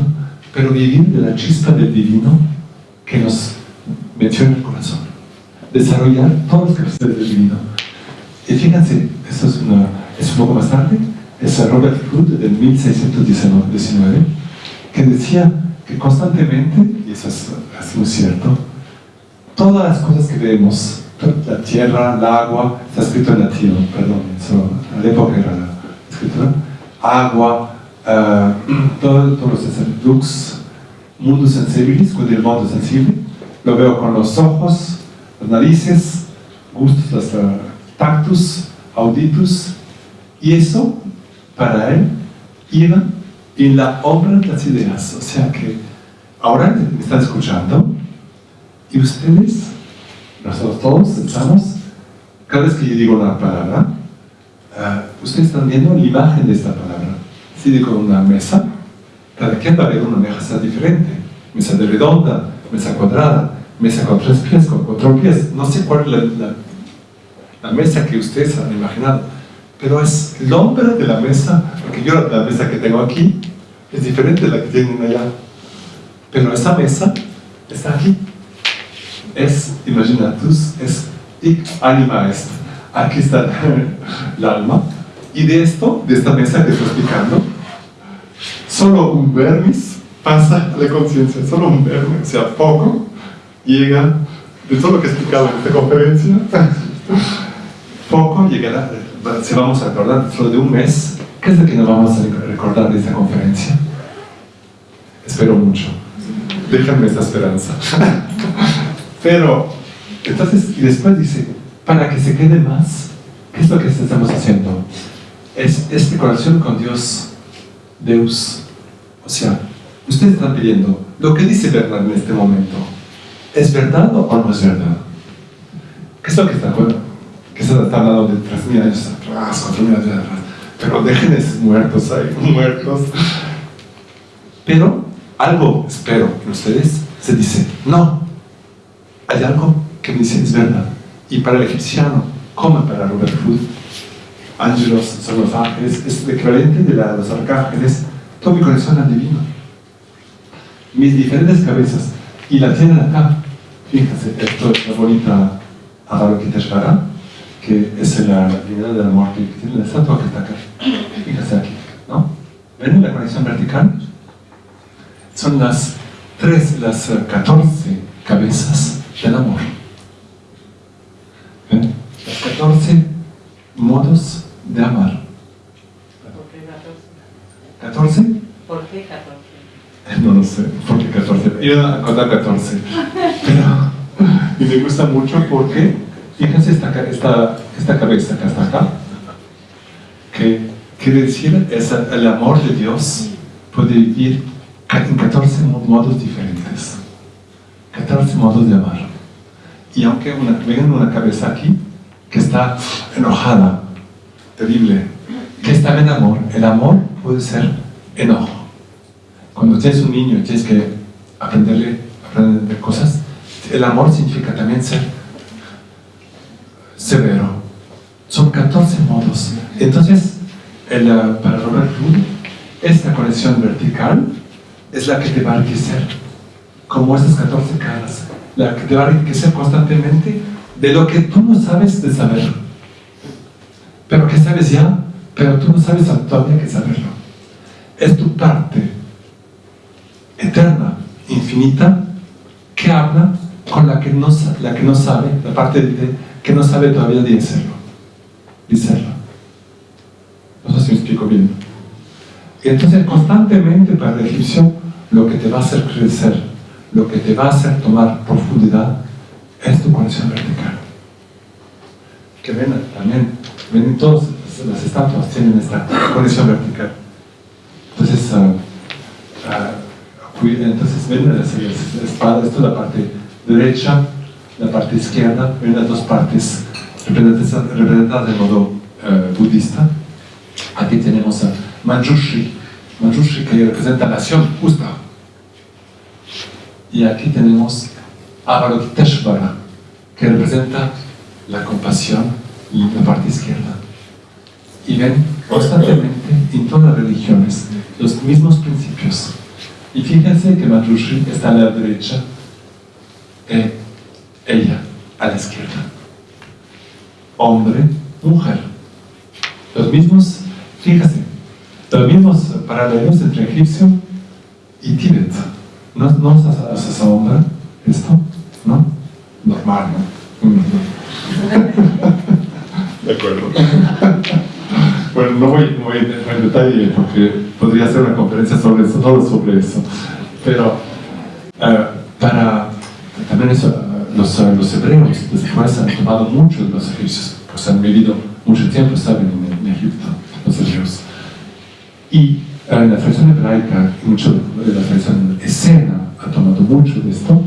pero vivir de la chispa del divino que nos metió en el corazón. Desarrollar todos los capacidades del divino. Y fíjense, esto es, una, es un poco más tarde, es Robert Hood del 1619, que decía que constantemente, y eso es, muy cierto, todas las cosas que vemos, la tierra, el agua, está escrito en latín, perdón, eso, la época era la escritura, agua, uh, todo, todo los lux, mundo sensibilis, con el mundo sensible, lo veo con los ojos, las narices, gustos, los tactus, auditus, y eso, para él, iba en la obra de las ideas. O sea que ahora me están escuchando y ustedes, nosotros todos estamos, cada vez que yo digo una palabra, uh, ustedes están viendo la imagen de esta palabra. Si digo una mesa, cada quien va a ver una mesa diferente. Mesa de redonda, mesa cuadrada, mesa con tres pies, con cuatro pies. No sé cuál es la, la mesa que ustedes han imaginado pero es el nombre de la mesa, porque yo la mesa que tengo aquí es diferente de la que tienen allá. Pero esa mesa está aquí. Es, imaginatus, es ik anima est. Aquí está el alma. Y de esto, de esta mesa que estoy explicando, solo un vermis pasa a la conciencia, solo un vermis, o sea, poco, llega, de todo lo que he explicado en esta conferencia, poco llegará si vamos a recordar dentro de un mes, ¿qué es lo que nos vamos a recordar de esta conferencia? Espero mucho. Déjenme esta esperanza. Pero, entonces, y después dice, para que se quede más, ¿qué es lo que estamos haciendo? Es esta conexión con Dios, Deus. O sea, ustedes están pidiendo, lo que dice Bernard en este momento, ¿es verdad o no es verdad? ¿Qué es lo que está que se está hablando de 3.000 años atrás, 4.000 años atrás. Pero dejen esos muertos ahí, muertos. Pero algo, espero que ustedes se dicen, no, hay algo que me dice es verdad. Y para el egipciano, como para Robert Hood, ángelos son los ángeles, es el equivalente de los arcángeles, todo mi corazón es divino. Mis diferentes cabezas, y la tienen acá. Fíjense, esto es la bonita Avalokiteshvara, que es la, la de la muerte, que tiene la estatua que está acá. Fíjense aquí, ¿no? ¿Ven la conexión vertical? Son las tres, las 14 cabezas del amor. ¿Ven? Las 14 modos de amar. ¿Por qué 14? ¿14? ¿Por qué 14? No lo sé, ¿por qué 14? Iba a contar 14. Pero, y me gusta mucho porque Fíjense esta, esta, esta cabeza que está acá, que quiere decir es el amor de Dios puede vivir en 14 modos diferentes, 14 modos de amar. Y aunque una, vengan una cabeza aquí que está enojada, terrible, que está en amor, el amor puede ser enojo. Cuando tienes un niño tienes que aprenderle aprender cosas, el amor significa también ser severo. Son 14 modos. Entonces, el, para Robert Hood, esta conexión vertical es la que te va a enriquecer, como estas 14 caras, la que te va a enriquecer constantemente de lo que tú no sabes de saber. Pero que sabes ya, pero tú no sabes todavía que saberlo. Es tu parte eterna, infinita, que habla con la que no, la que no sabe, la parte de, que no sabe todavía discernirlo. Discernirlo. No sé si me explico bien. Y entonces constantemente para el egipcio lo que te va a hacer crecer, lo que te va a hacer tomar profundidad es tu conexión vertical. Que ven también, ven todas las estatuas tienen esta conexión vertical. Entonces, uh, uh, entonces ven las, las espadas, esto es la parte derecha, la parte izquierda, ven las dos partes representadas de modo uh, budista. Aquí tenemos a Manjushri, Manjushri que representa la acción justa. Y aquí tenemos Avalokiteshvara, que representa la compasión y la parte izquierda. Y ven constantemente en todas las religiones los mismos principios. Y fíjense que Manjushri está a la derecha, eh, ella a la izquierda. Hombre, mujer. Los mismos, fíjate, los mismos paralelos entre egipcio y Tíbet. ¿No, no os os asombra esto? ¿No? Normal, ¿no? Mm. De acuerdo. Bueno, no voy, no voy en detalle porque podría hacer una conferencia sobre eso, solo sobre eso. Pero eh, para también eso, los, los hebreos después han tomado mucho de los egipcios, pues han vivido mucho tiempo, saben, en, en Egipto, los hebreos. Y en la tradición hebraica, mucho de la tradición escena ha tomado mucho de esto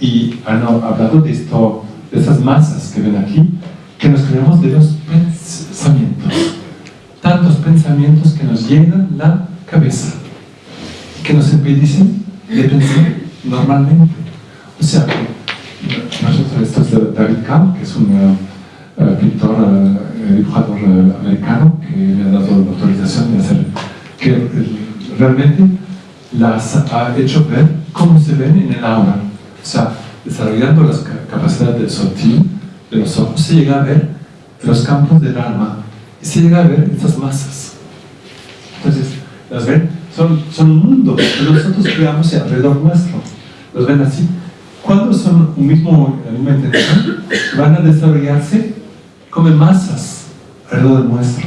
y han hablado de esto, de esas masas que ven aquí, que nos creamos de los pensamientos. Tantos pensamientos que nos llenan la cabeza, que nos impedicen de pensar normalmente. O sea nosotros, esto es David Kahn, que es un eh, pintor, eh, dibujador eh, americano, que me ha dado la autorización de hacer, que eh, realmente las ha hecho ver cómo se ven en el aura. O sea, desarrollando las ca- capacidades del sotil, de los ojos, se llega a ver los campos del alma y se llega a ver estas masas. Entonces, las ven, son, son mundos que nosotros creamos alrededor nuestro. Los ven así. Cuando son un mismo, la misma intención, van a desarrollarse como masas alrededor nuestro,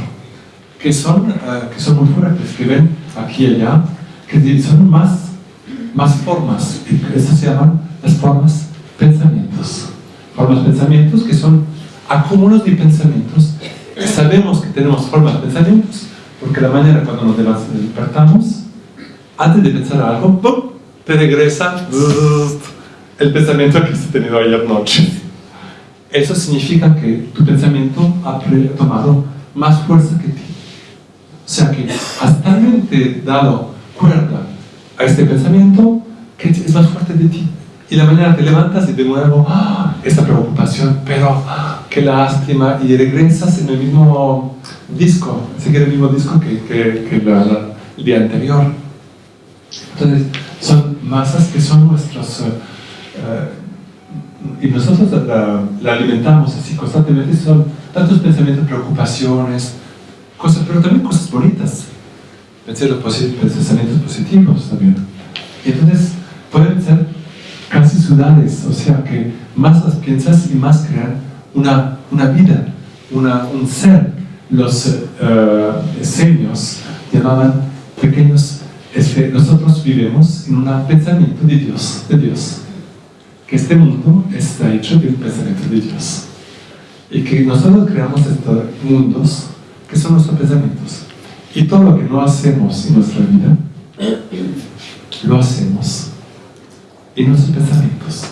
que son, eh, que son muy fuertes, que ven aquí y allá, que son más, más formas. Estas se llaman las formas pensamientos. Formas pensamientos que son acúmulos de pensamientos. Sabemos que tenemos formas pensamientos porque la mañana cuando nos despertamos, antes de pensar algo, ¡pum! te regresa el pensamiento que has tenido ayer noche. Eso significa que tu pensamiento ha tomado más fuerza que ti. O sea que has talmente dado cuerda a este pensamiento que es más fuerte de ti. Y la mañana te levantas y de nuevo, ¡ah! esa preocupación, pero ¡ah! qué lástima, y regresas en el mismo disco, seguir el mismo disco que, que, que la- la- el día anterior. Entonces, son masas que son nuestros... eh, eh, y nosotros la, la alimentamos así constantemente, son tantos pensamientos, preocupaciones, cosas, pero también cosas bonitas, pensamientos posi- pensamientos positivos también. Y entonces pueden ser casi ciudades, o sea que más las piensas y más crean una, una vida, una, un ser. Los esenios llamaban pequeños, este, nosotros vivimos en un pensamiento de Dios, de Dios, que este mundo está hecho de un pensamiento de Dios. Y que nosotros creamos estos mundos que son nuestros pensamientos. Y todo lo que no hacemos en nuestra vida, lo hacemos en nuestros pensamientos.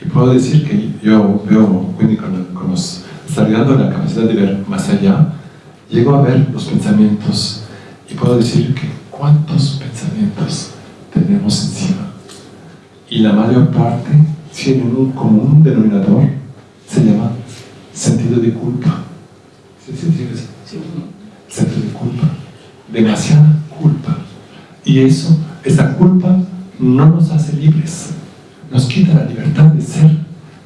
Y puedo decir que yo veo, con, con los, desarrollando la capacidad de ver más allá, llego a ver los pensamientos y puedo decir que cuántos pensamientos tenemos encima. Y la mayor parte tienen un común denominador, se llama sentido de culpa. ¿Sí, sí, sí, sí? De culpa. Demasiada culpa. Y eso, esa culpa no nos hace libres, nos quita la libertad de ser,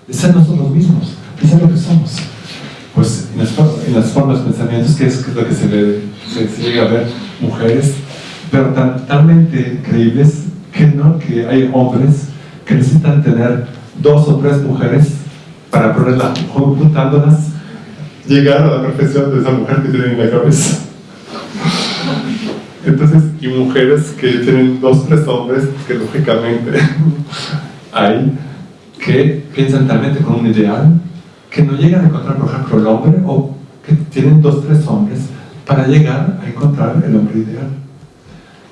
de ser nosotros mismos, de ser lo que somos. Pues en las, en las formas pensamientos, que es, lo que se, le, llega a ver, mujeres, pero tan, creíbles que, ¿no? que hay hombres que necesitan tener dos o tres mujeres para ponerlas, juntándolas, llegar a la perfección de esa mujer que tienen en la cabeza. Entonces, y mujeres que tienen dos, tres hombres, que lógicamente hay, que piensan talmente con un ideal, que no llegan a encontrar, por ejemplo, el hombre, o que tienen dos, tres hombres para llegar a encontrar el hombre ideal.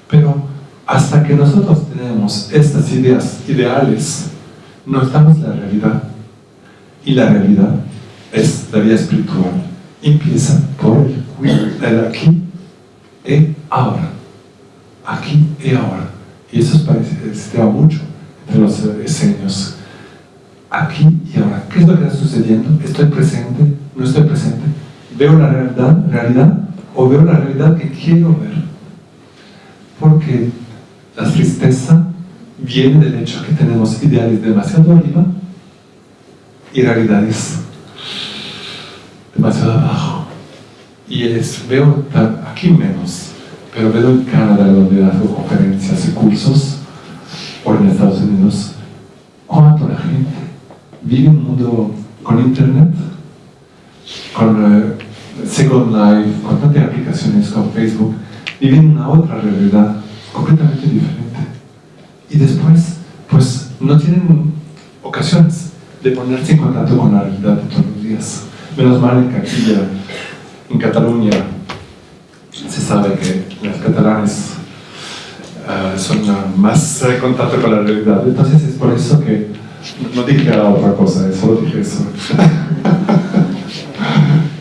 Pero hasta que nosotros tenemos estas ideas ideales, no estamos en la realidad. Y la realidad es la vida espiritual. Empieza por el cuidado del aquí y ahora. Aquí y ahora. Y eso se da mucho entre los esenios. Aquí y ahora. ¿Qué es lo que está sucediendo? ¿Estoy presente? ¿No estoy presente? ¿Veo la realidad, realidad o veo la realidad que quiero ver? Porque la tristeza viene del hecho que tenemos ideales demasiado arriba y realidades demasiado abajo. Y es, veo aquí menos, pero veo en Canadá donde hago conferencias y cursos, o en Estados Unidos, cuánto la gente vive un mundo con internet, con eh, Second Life, con tantas aplicaciones, con Facebook, viven una otra realidad completamente diferente. Y después, pues, no tienen ocasiones de ponerse en contacto con la realidad de todos los días. Menos mal en que aquí en Cataluña se sabe que los catalanes uh, son uh, más en contacto con la realidad. Entonces es por eso que no dije otra cosa, solo dije eso.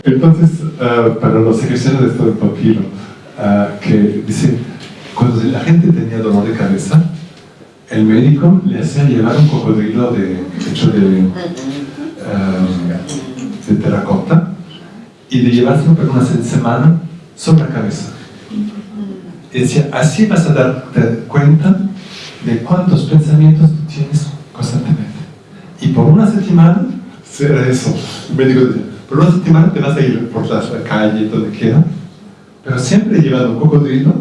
Entonces, uh, para los ejercicios de esto de papiro, que dice, cuando la gente tenía dolor de cabeza, el médico le hacía llevar un cocodrilo de, hecho de, de terracota y de llevárselo por una semana sobre la cabeza. Y decía, así vas a darte cuenta de cuántos pensamientos tienes constantemente. Y por una semana, será eso. Médico decía, por una semana te vas a ir por la calle, donde quiera, pero siempre llevando un cocodrilo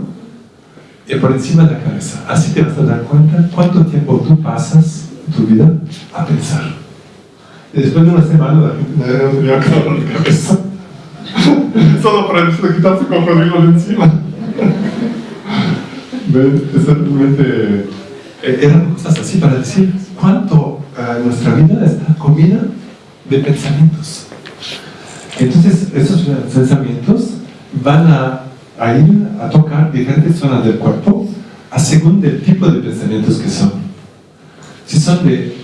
y por encima de la cabeza. Así te vas a dar cuenta cuánto tiempo tú pasas tu vida a pensar. Después de una semana la gente no tenía dolor de cabeza. Solo para quitarse el cocodrilo de encima. es realmente... Eh, eran cosas así para decir cuánto uh, nuestra vida está comida de pensamientos. Entonces, esos pensamientos van a, a, ir a tocar diferentes zonas del cuerpo a según del tipo de pensamientos que son. Si son de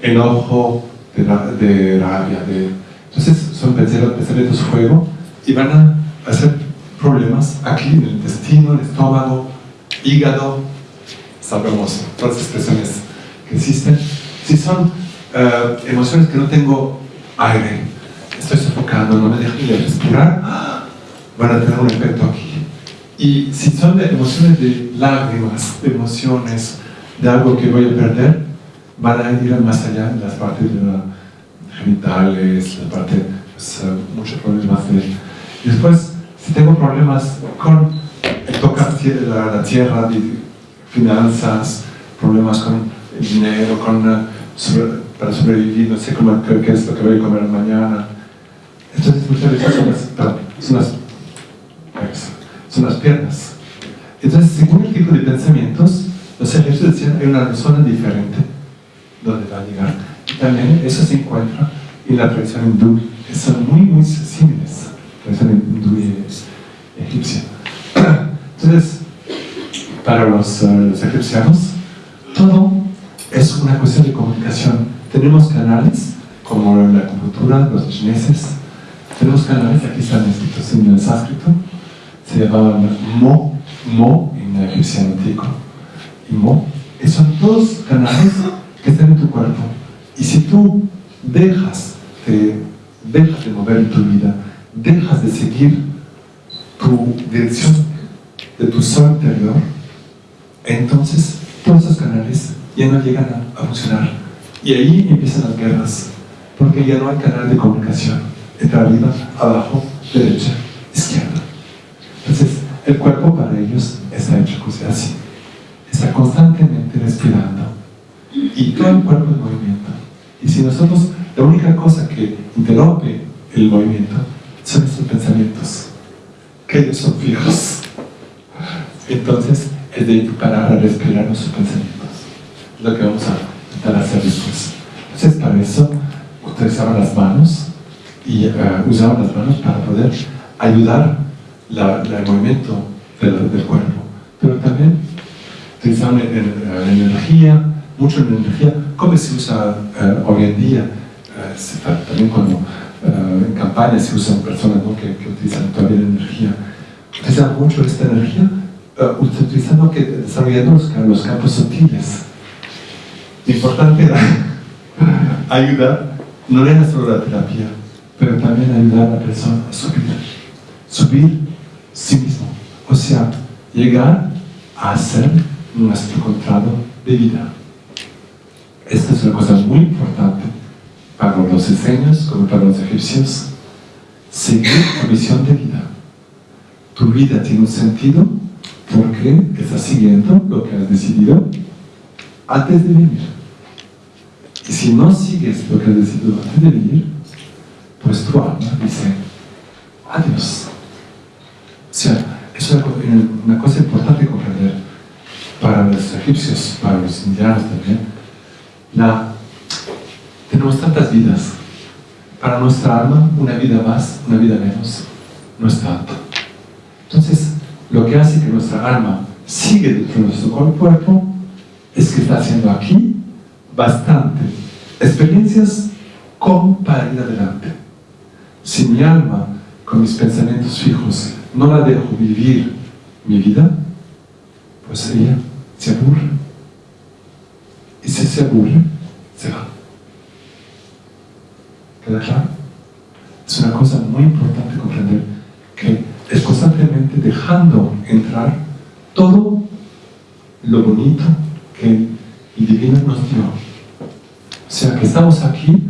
enojo, de, de rabia, de... entonces son pensamientos fuego y van a hacer problemas aquí en el intestino, el estómago, hígado, sabemos todas las expresiones que existen. Si son uh, emociones que no tengo aire, estoy sofocando, no me dejan de respirar, van a tener un efecto aquí. Y si son de emociones de lágrimas, de emociones, de algo que voy a perder, van a ir más allá las partes genitales, la parte, pues, uh, muchos problemas de... Después, si tengo problemas con tocar la, la tierra, finanzas, problemas con el dinero, con, uh, sobre, para sobrevivir, no sé cómo, qué, qué, es lo que voy a comer mañana. Entonces muchas veces son las, perdón, son las, son las piernas. Entonces, según el tipo de pensamientos, los ejercicios decían hay una zona diferente donde va a llegar. Y también eso se encuentra en la tradición hindú, son muy, muy similares, la tradición hindú y egipcia. Entonces, para los, uh, los egipcianos, todo es una cuestión de comunicación. Tenemos canales, como la acupuntura, los chineses, tenemos canales, aquí están escritos en el sánscrito, se llamaban Mo, Mo en egipcio antiguo, y Mo, y son todos canales que están en tu cuerpo. Y si tú dejas de, dejas de mover tu vida, dejas de seguir tu dirección de tu sol interior, entonces todos esos canales ya no llegan a, a, funcionar. Y ahí empiezan las guerras, porque ya no hay canal de comunicación entre arriba, abajo, derecha, izquierda. Entonces, el cuerpo para ellos está hecho así. Está constantemente respirando. Y todo el cuerpo en movimiento. Y si nosotros, la única cosa que interrumpe el movimiento son nuestros pensamientos, que ellos son fijos. Entonces, es de parar a respirar nuestros pensamientos. Es lo que vamos a intentar hacer después. Entonces, para eso, utilizaban las manos y uh, usaban las manos para poder ayudar la, la, el movimiento del, del, cuerpo. Pero también utilizaban la energía, mucho en energía, como se usa uh, hoy en día, uh, también cuando en campaña se usan personas ¿no? que, que, utilizan todavía la energía. Utilizan mucho esta energía uh, utilizando que desarrollando los, los campos sutiles. Importante era ayudar, no era solo la terapia, pero también ayudar a la persona a subir, subir sí mismo, o sea, llegar a ser nuestro encontrado de vida. Esta es una cosa muy importante para los diseños como para los egipcios. Seguir tu visión de vida. Tu vida tiene un sentido Porque estás siguiendo lo que has decidido antes de venir. Y si no sigues lo que has decidido antes de venir, pues tu alma dice, adiós. O sea, es una, cosa importante comprender para los egipcios, para los indianos también. La, tenemos tantas vidas. Para nuestra alma, una vida más, una vida menos, no es tanto. Entonces, lo que hace que nuestra alma sigue dentro de nuestro cuerpo es que está haciendo aquí bastante experiencias como para ir adelante. Si mi alma, con mis pensamientos fijos, no la dejo vivir mi vida, pues ella se aburre. Y si se aburre, se va. ¿Queda claro? Es una cosa muy importante comprender que es constantemente dejando entrar todo lo bonito que el divino nos dio. O sea, que estamos aquí,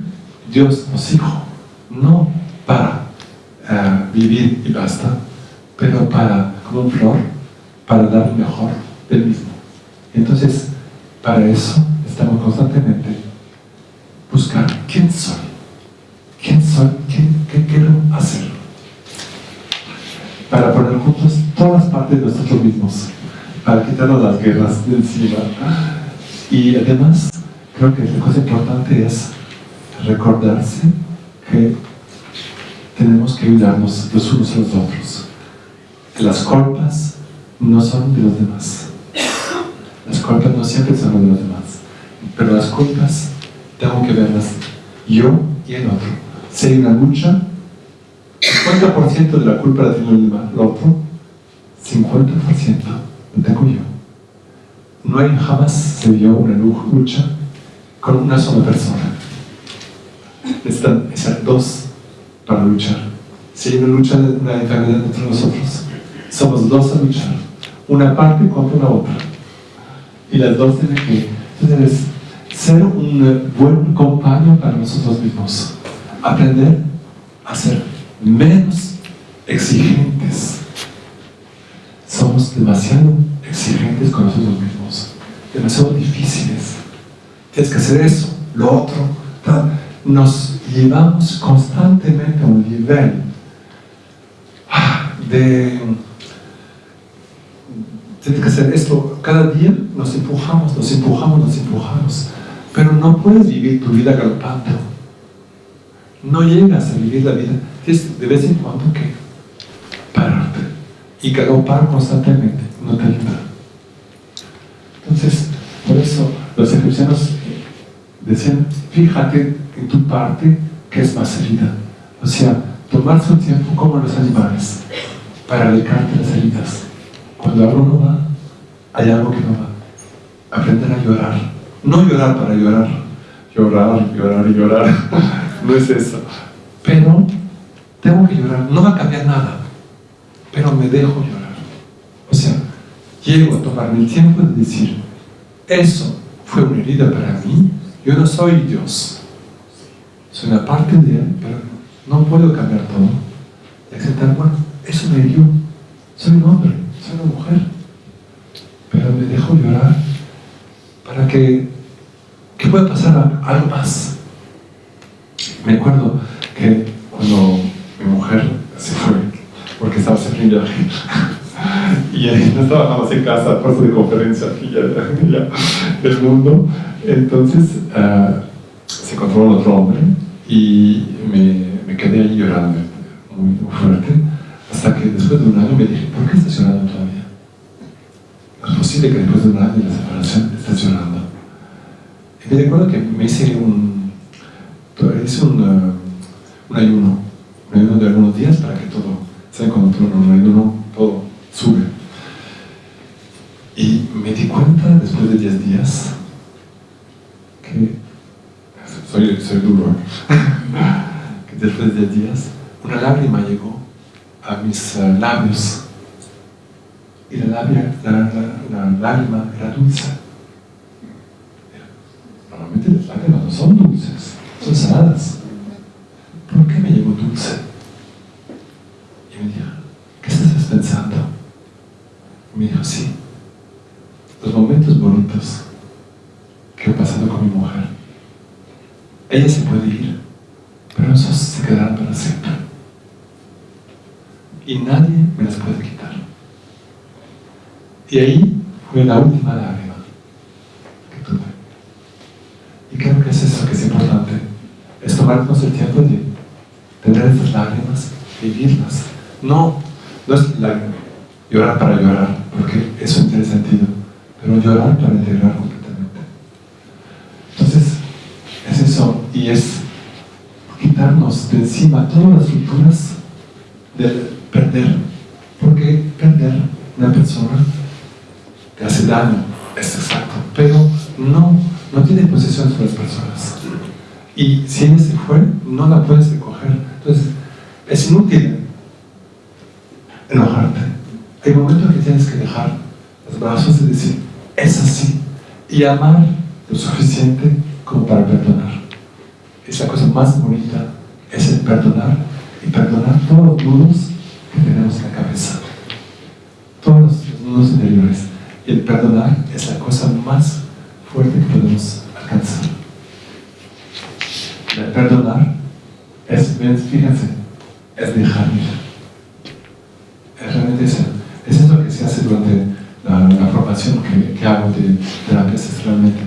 Dios nos dijo, no para eh, vivir y basta, pero para, como un flor, para dar mejor del mismo. Entonces, para eso estamos constantemente buscando quién soy, quién soy, qué quiero hacer para poner juntos todas las partes de nosotros mismos, para quitarnos las guerras de encima. Y además, creo que la cosa importante es recordarse que tenemos que ayudarnos los unos a los otros. Las culpas no son de los demás. Las culpas no siempre son de los demás. Pero las culpas tengo que verlas yo y el otro. Si hay una lucha, 50% de la culpa la tiene el otro, 50% la tengo yo. No hay jamás se dio una lucha con una sola persona. Necesitan ser dos para luchar. Si hay una lucha, una enfermedad entre nosotros, somos dos a luchar. Una parte contra la otra. Y las dos tienen que entonces, ser un buen compañero para nosotros mismos. Aprender a ser menos exigentes. Somos demasiado exigentes con nosotros mismos, demasiado difíciles. Tienes que hacer eso, lo otro. Nos llevamos constantemente a un nivel ah, de tienes que hacer esto cada día, nos empujamos, nos empujamos, nos empujamos. Pero no puedes vivir tu vida galopando. No llegas a vivir la vida tienes de vez en cuando que pararte y galopar constantemente, no te ayuda. Entonces, por eso los egipcianos decían, fíjate en tu parte que es más herida. O sea, tomar su tiempo como los animales para alejarte las heridas. Cuando algo no va, hay algo que no va. Aprender a llorar. No llorar para llorar. Llorar, llorar y llorar. no es eso. Pero tengo que llorar, no va a cambiar nada, pero me dejo llorar. O sea, llego a tomarme el tiempo de decir, eso fue una herida para mí, yo no soy Dios, soy una parte de Él, pero no puedo cambiar todo. Y aceptar, bueno, eso me hirió, soy un hombre, soy una mujer, pero me dejo llorar para que, que pueda pasar algo más. Me acuerdo que cuando mi mujer se fue porque estaba siempre viaje. y no estaba nada más en casa, puesto de conferencia aquí ya, del mundo. Entonces uh, se encontró con otro hombre y me, quedé ahí llorando muy, fuerte. Hasta que después de un año me dije, ¿por qué estás llorando todavía? Es posible que después de un año de separación estés llorando. Y me recuerdo que me hice un, hice un, uh, un ayuno un ayuno de algunos días para que todo, ¿saben cuando todo un ayuno, todo sube? Y me di cuenta después de 10 días que soy, soy duro, que después de 10 días una lágrima llegó a mis uh, labios y la, lágrima, era dulce. Normalmente las lágrimas no son dulces, son saladas. ¿por qué me llegó dulce? Y me dijo, ¿qué estás pensando? me dijo, sí, los momentos bonitos que he pasado con mi mujer, ella se puede ir, pero esos se quedarán para siempre. Y nadie me las puede quitar. Y ahí fue la última lágrima que tuve. Y creo que es eso que es importante, es tomarnos el tiempo de tener esas lágrimas, vivirlas. No, no es llorar para llorar, porque eso tiene sentido, pero llorar para integrar completamente. Entonces, es eso, y es quitarnos de encima todas las rupturas de perder, porque perder una persona es exacto, pero no, no tiene posesión sobre las personas. Y si ella se fue, no la puedes recoger. Entonces, es inútil enojarte. Hay momentos que tienes que dejar los brazos y decir, es así, y amar lo suficiente como para perdonar. Es la cosa más bonita, es el perdonar, y perdonar todos los nudos que tenemos en la cabeza. Todos los nudos interiores. El perdonar es la cosa más fuerte que podemos alcanzar. El perdonar es, fíjense, es dejar ir es realmente eso. Eso es lo que se hace durante la, formación que, hago de terapias, es realmente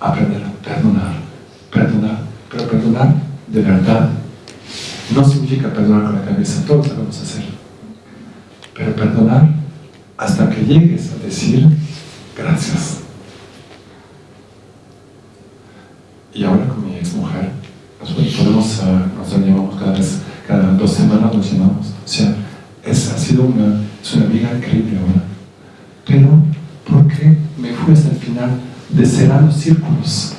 aprender a perdonar, perdonar, pero perdonar de verdad. No significa perdonar con la cabeza, todos a hacer. Pero perdonar hasta que llegues a decir gracias. Y ahora con mi ex mujer, podemos, nos llamamos cada vez, cada dos semanas nos llamamos. O sea, es, ha sido una, es una amiga increíble ahora. Pero, ¿por qué me fui hasta el final de cerrar los círculos?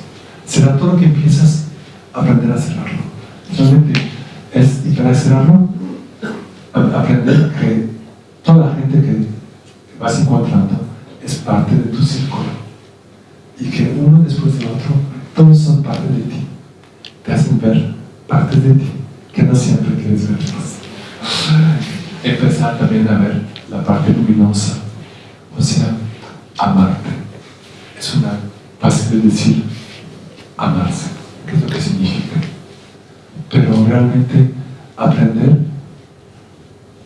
Cerrar todo lo que empiezas a aprender a cerrarlo. Realmente, es, y para cerrarlo, aprender que toda la gente que vas encontrando es parte de tu círculo. Y que uno después del otro, todos son parte de ti. Te hacen ver partes de ti que no siempre quieres verlas empezar también a ver la parte luminosa, o sea, amarte. Es una fácil de decir amarse, qué es lo que significa. Pero realmente aprender,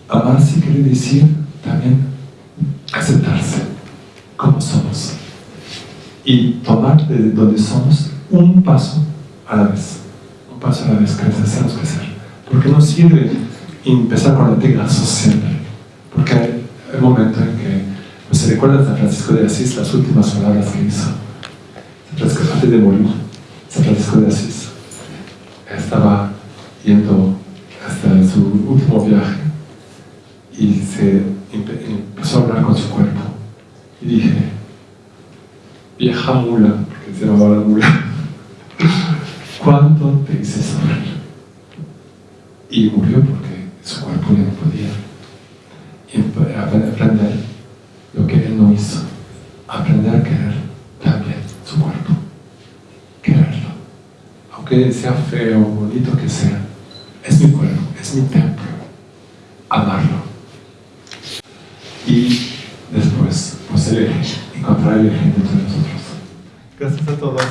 amarse quiere decir también aceptarse como somos y tomar de donde somos un paso a la vez, un paso a la vez, crecer, hacemos crecer. Porque no sirve empezar con latigazos siempre, porque hay el momento en que pues, se recuerda a San Francisco de Asís las últimas palabras que hizo. San Francisco, antes de morir, San Francisco de Asís estaba yendo hasta su último viaje y se empezó a hablar con su cuerpo. Y dije, vieja mula, porque se llamaba la mula, ¿cuánto te hice sufrir? Y murió porque su cuerpo ya no podía. Aprender lo que él no hizo. Aprender a querer también su cuerpo. Quererlo. Aunque sea feo bonito que sea, es mi cuerpo, es mi templo. Amarlo. Y después, pues elegir, encontrar el eje entre nosotros. Gracias a todos.